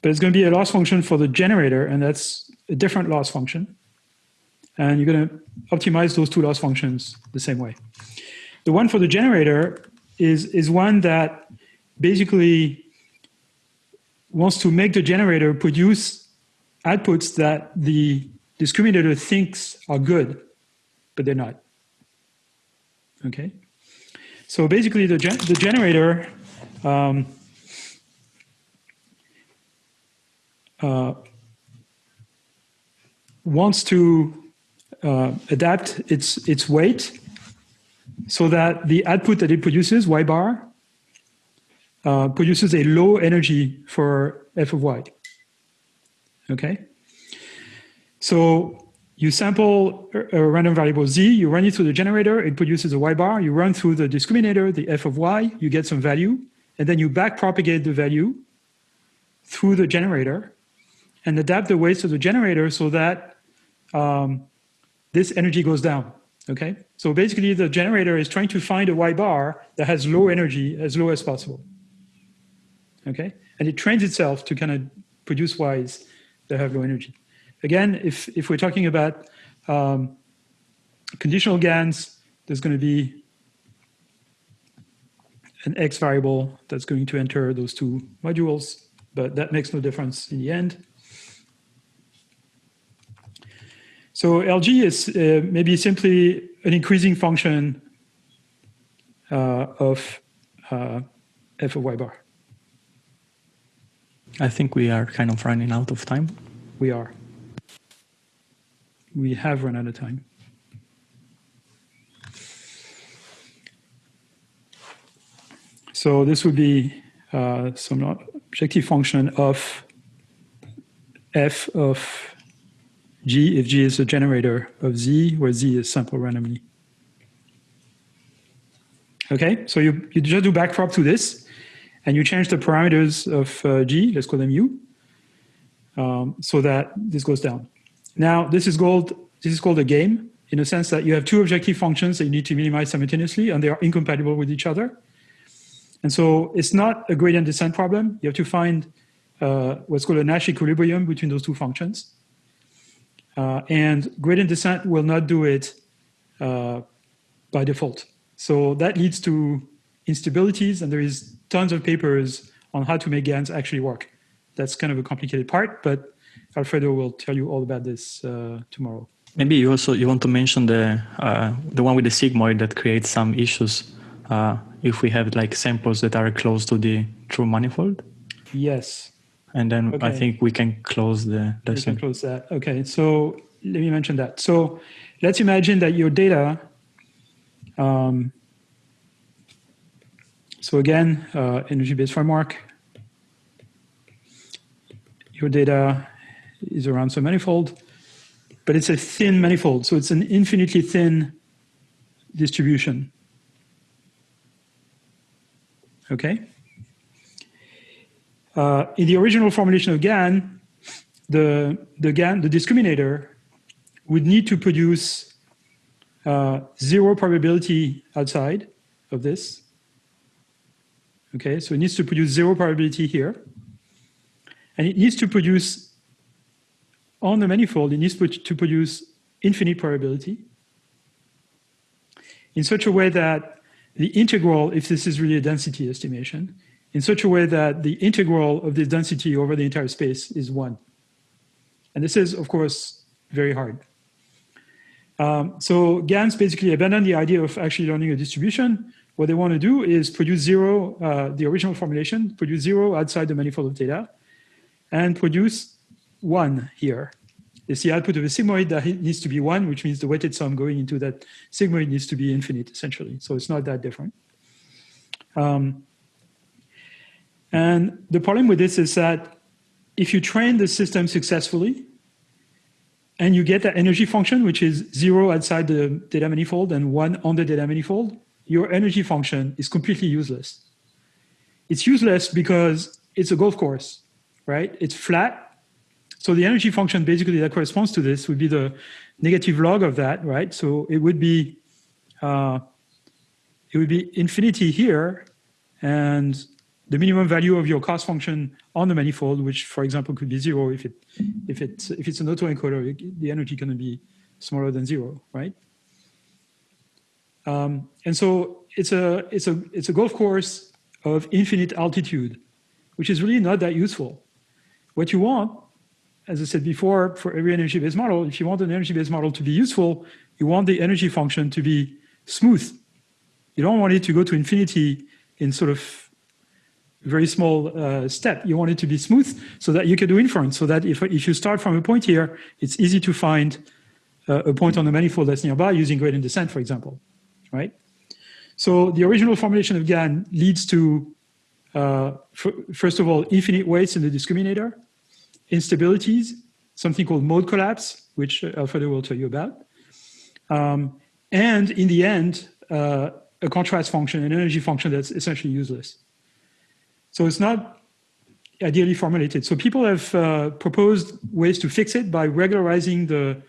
But it's going to be a loss function for the generator, and that's a different loss function. And you're going to optimize those two loss functions the same way. The one for the generator is, is one that basically wants to make the generator produce outputs that the discriminator thinks are good, but they're not. Okay? So basically the, gen the generator um, uh, wants to uh, adapt its, its weight so that the output that it produces, y bar, uh, produces a low energy for f of y. Okay? So you sample a random variable z, you run it through the generator, it produces a y bar, you run through the discriminator, the f of y, you get some value, and then you back propagate the value through the generator and adapt the weights of the generator so that um, this energy goes down. Okay, so basically the generator is trying to find a Y bar that has low energy, as low as possible. Okay, and it trains itself to kind of produce Ys that have low energy. Again, if, if we're talking about um, conditional GANs, there's going to be an X variable that's going to enter those two modules, but that makes no difference in the end. So LG is uh, maybe simply an increasing function uh, of uh, f of y bar. I think we are kind of running out of time. We are. We have run out of time. So this would be uh, some objective function of f of G if G is a generator of Z, where Z is sampled randomly. Okay, so you, you just do backprop to this, and you change the parameters of uh, G, let's call them U, um, so that this goes down. Now, this is called this is called a game in a sense that you have two objective functions that you need to minimize simultaneously, and they are incompatible with each other. And so it's not a gradient descent problem. You have to find uh, what's called a Nash equilibrium between those two functions. Uh, and gradient descent will not do it uh, by default. So that leads to instabilities, and there is tons of papers on how to make GANs actually work. That's kind of a complicated part, but Alfredo will tell you all about this uh, tomorrow. Maybe you also you want to mention the uh, the one with the sigmoid that creates some issues uh, if we have like samples that are close to the true manifold. Yes. And then okay. I think we can close the we can close that. Okay. So let me mention that. So let's imagine that your data. Um, so again, uh, energy-based framework. Your data is around some manifold but it's a thin manifold. So it's an infinitely thin distribution. Okay. Uh, in the original formulation of GAN, the, the GAN, the discriminator would need to produce uh, zero probability outside of this. Okay, so it needs to produce zero probability here. And it needs to produce on the manifold, it needs to produce infinite probability in such a way that the integral, if this is really a density estimation, in such a way that the integral of this density over the entire space is one. And this is, of course, very hard. Um, so GANs basically abandon the idea of actually learning a distribution. What they want to do is produce zero, uh, the original formulation, produce zero outside the manifold of data, and produce one here. It's the output of a sigmoid that needs to be one, which means the weighted sum going into that sigmoid needs to be infinite, essentially. So it's not that different. Um, and the problem with this is that if you train the system successfully, and you get that energy function, which is zero outside the data manifold and one on the data manifold, your energy function is completely useless. It's useless because it's a golf course, right? It's flat, so the energy function basically that corresponds to this would be the negative log of that, right? So it would be uh, it would be infinity here, and the minimum value of your cost function on the manifold, which for example could be zero if it if it if it's an autoencoder, the energy can be smaller than zero, right? Um, and so it's a it's a it's a golf course of infinite altitude, which is really not that useful. What you want as I said before, for every energy-based model, if you want an energy-based model to be useful, you want the energy function to be smooth. You don't want it to go to infinity in sort of very small uh, step. You want it to be smooth so that you can do inference, so that if, if you start from a point here, it's easy to find uh, a point on the manifold that's nearby using gradient descent, for example, right? So the original formulation of GAN leads to, uh, first of all, infinite weights in the discriminator, instabilities, something called mode collapse, which Alfredo will tell you about. Um, and in the end, uh, a contrast function, an energy function that's essentially useless. So it's not ideally formulated. So people have uh, proposed ways to fix it by regularizing the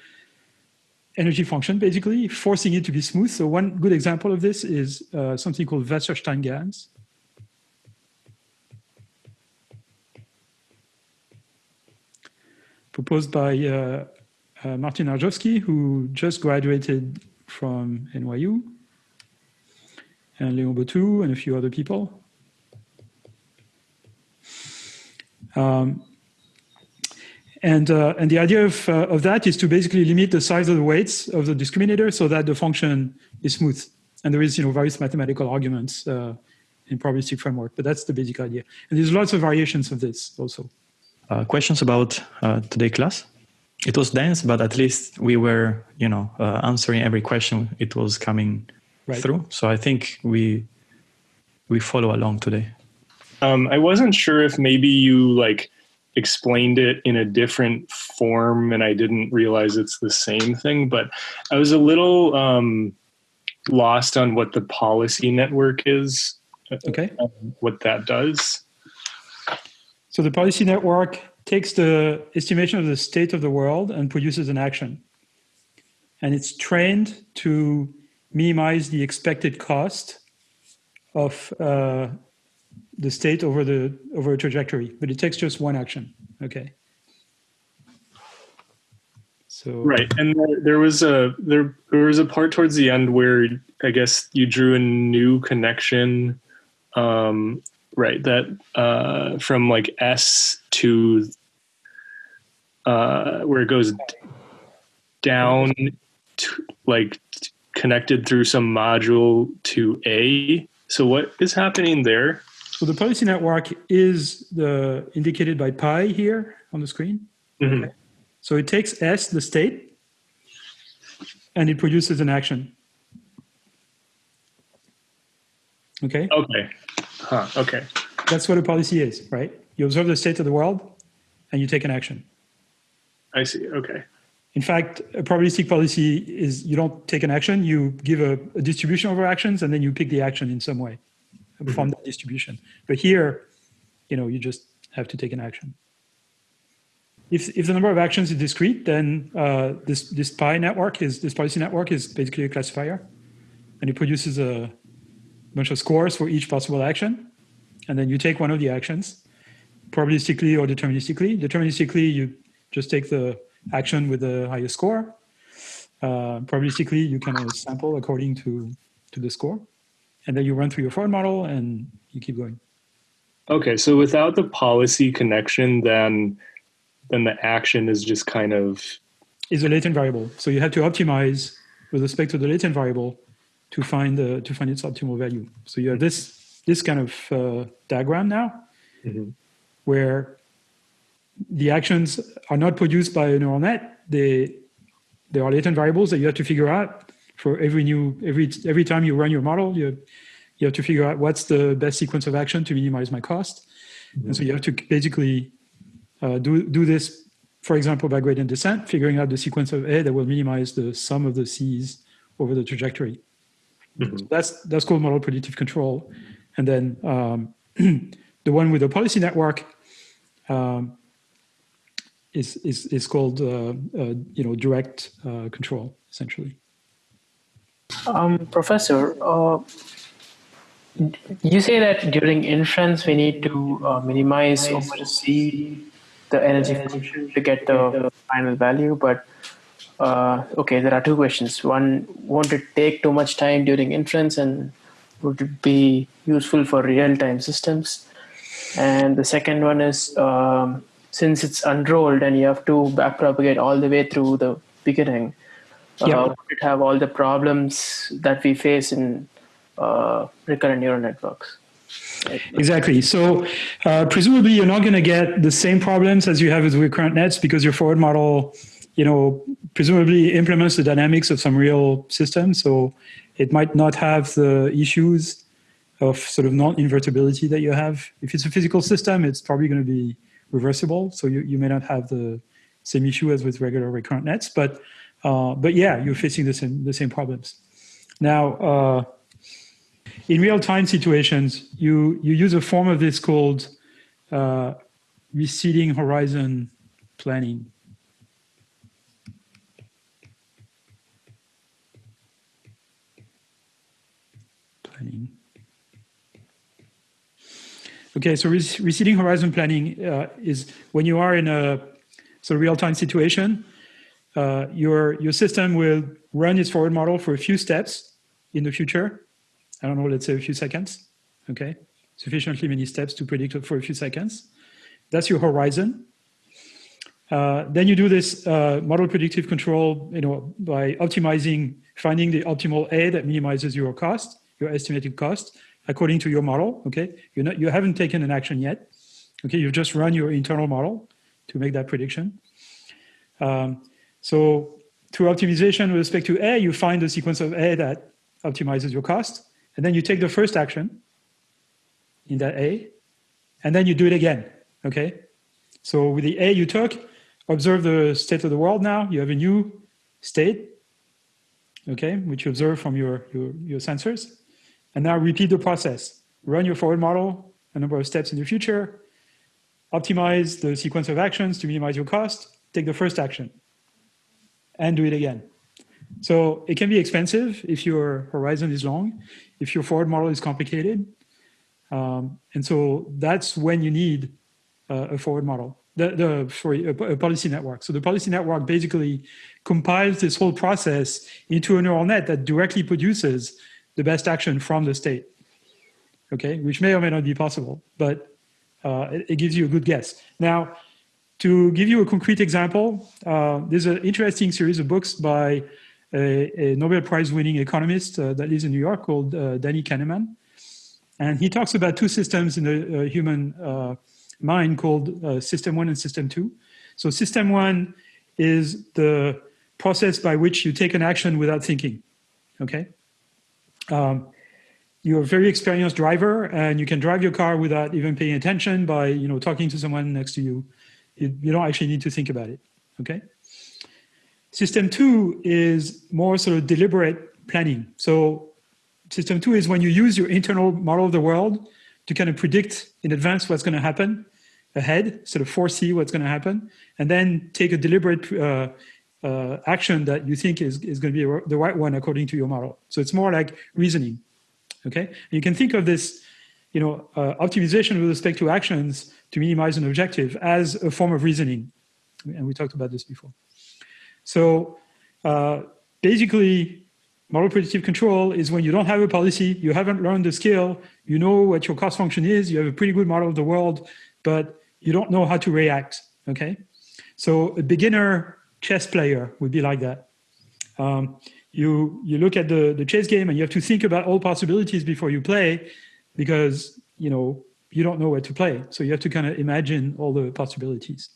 energy function, basically, forcing it to be smooth. So one good example of this is uh, something called Wasserstein proposed by uh, uh, Martin Arjovsky, who just graduated from NYU, and Leon Bottou, and a few other people. Um, and, uh, and the idea of, uh, of that is to basically limit the size of the weights of the discriminator so that the function is smooth. And there is you know, various mathematical arguments uh, in probabilistic framework, but that's the basic idea. And there's lots of variations of this also uh, questions about uh, today class. It was dense, but at least we were, you know, uh, answering every question it was coming right. through. So I think we we follow along today. Um, I wasn't sure if maybe you like explained it in a different form, and I didn't realize it's the same thing. But I was a little um, lost on what the policy network is Okay. what that does. So the policy network takes the estimation of the state of the world and produces an action. And it's trained to minimize the expected cost of uh, the state over the over a trajectory, but it takes just one action. Okay. So Right, and there, was a there there was a part towards the end where I guess you drew a new connection, um, right? That uh, from like S to uh, where it goes down, to, like connected through some module to A. So what is happening there? So the policy network is the indicated by pi here on the screen. Mhm. So it takes S, the state, and it produces an action. Okay, Okay, huh? Okay, that's what a policy is, right? You observe the state of the world and you take an action. I see. Okay, In fact, a probabilistic policy is you don't take an action, you give a, a distribution over actions and then you pick the action in some way from that distribution. But here, you know, you just have to take an action. If, if the number of actions is discrete, then uh, this, this pi network is, this policy network is basically a classifier and it produces a bunch of scores for each possible action. And then you take one of the actions, probabilistically or deterministically. Deterministically, you just take the action with the highest score. Uh, probabilistically, you can sample according to, to the score. And then you run through your forward model and you keep going. okay. So without the policy connection, then then the action is just kind of Is a latent variable. So you have to optimize with respect to the latent variable to find the to find its optimal value. So you have this this kind of uh, diagram now, Mhm. where the actions are not produced by a neural net. They they are latent variables that you have to figure out for every new every every time you run your model. You you have to figure out what's the best sequence of action to minimize my cost, and so you have to basically uh, do do this, for example, by gradient descent, figuring out the sequence of A that will minimize the sum of the C's over the trajectory. So that's that's called model predictive control, and then um, the one with the policy network um, is is is called uh, uh, you know direct uh, control essentially. Um, professor, uh, you say that during inference we need to uh, minimize over C the energy function to get the final value, but uh, okay, there are two questions. One, won't it take too much time during inference, and would it be useful for real-time systems? And the second one is um, since it's unrolled and you have to backpropagate all the way through the beginning, uh, Yeah. would it have all the problems that we face in uh, recurrent neural networks? Exactly. So uh, presumably you're not going to get the same problems as you have with recurrent nets because your forward model, you know, presumably implements the dynamics of some real system. So it might not have the issues of sort of non-invertibility that you have. If it's a physical system, it's probably going to be reversible. So you, you may not have the same issue as with regular recurrent nets, but uh, but yeah, you're facing the same the same problems. Now, uh, in real-time situations, you you use a form of this called uh, receding horizon planning. Planning. Okay, so receding horizon planning uh, is when you are in a so real-time situation, uh, your your system will run its forward model for a few steps in the future. I don't know, let's say a few seconds. Okay, sufficiently many steps to predict for a few seconds. That's your horizon. Uh, then you do this uh, model predictive control, you know, by optimizing, finding the optimal A that minimizes your cost, your estimated cost, according to your model. Okay, you're not, you haven't taken an action yet. Okay, you've just run your internal model to make that prediction. Um, so through optimization with respect to A, you find the sequence of A that optimizes your cost, and then you take the first action in that A, and then you do it again. Okay, so with the A you took, observe the state of the world. Now you have a new state. Okay, which you observe from your your, your sensors, and now repeat the process. run your forward model a number of steps in the future, optimize the sequence of actions to minimize your cost, take the first action, and do it again. So it can be expensive if your horizon is long, if your forward model is complicated. Um, and so that's when you need uh, a forward model, the, the sorry, a, a, policy network. So the policy network basically compiles this whole process into a neural net that directly produces the best action from the state, okay, which may or may not be possible, but uh, it, it, gives you a good guess. Now, to give you a concrete example, uh, there's an interesting series of books by a, a Nobel Prize winning economist uh, that lives in New York called uh, Danny Kahneman. And he talks about two systems in the uh, human uh, mind called system one and system two. So system one is the process by which you take an action without thinking, okay? Um, you're a very experienced driver and you can drive your car without even paying attention by you know talking to someone next to you. You, you don't actually need to think about it, okay? System two is more sort of deliberate planning. So system two is when you use your internal model of the world to kind of predict in advance what's going to happen ahead, sort of foresee what's going to happen, and then take a deliberate uh, uh, action that you think is, is going to be the right one according to your model. So it's more like reasoning, okay? And you can think of this, you know, uh, optimization with respect to actions to minimize an objective as a form of reasoning. And we talked about this before. So uh, basically, Model predictive control is when you don't have a policy, you haven't learned the skill, you know what your cost function is, you have a pretty good model of the world, but you don't know how to react, okay? So a beginner chess player would be like that. Um, you, you look at the, the chess game and you have to think about all possibilities before you play because, you know, you don't know where to play. So you have to kind of imagine all the possibilities.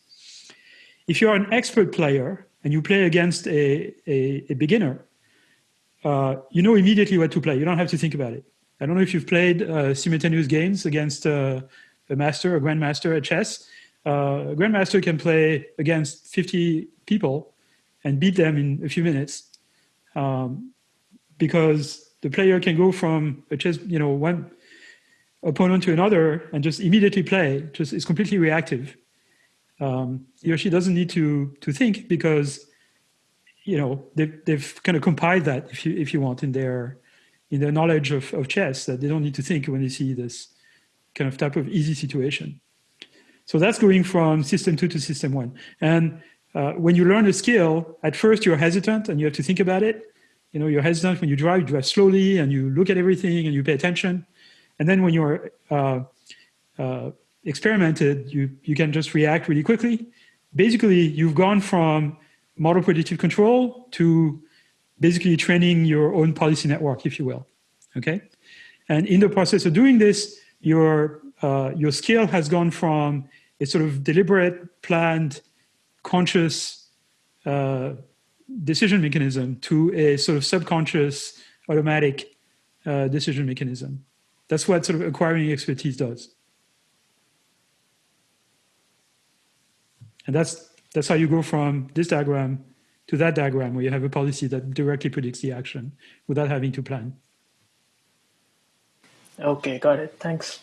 If you're an expert player and you play against a, a, a beginner, uh, you know immediately what to play. You don't have to think about it. I don't know if you've played uh, simultaneous games against uh, a master, a grandmaster at chess. Uh, a grandmaster can play against 50 people and beat them in a few minutes um, because the player can go from a chess, you know, one opponent to another and just immediately play. Just it's completely reactive. Um, he or she doesn't need to to think because you know, they've, they've kind of compiled that, if you, if you want, in their, in their knowledge of, of chess, that they don't need to think when they see this kind of type of easy situation. So that's going from system two to system one. And uh, when you learn a skill, at first you're hesitant and you have to think about it. You know, you're hesitant when you drive, you drive slowly and you look at everything and you pay attention. And then when you're uh, uh, experimented, you, you can just react really quickly. Basically, you've gone from model predictive control to basically training your own policy network, if you will. Okay, and in the process of doing this, your uh, your skill has gone from a sort of deliberate, planned, conscious uh, decision mechanism to a sort of subconscious, automatic uh, decision mechanism. That's what sort of acquiring expertise does. And that's that's how you go from this diagram to that diagram where you have a policy that directly predicts the action without having to plan. Okay, got it. Thanks.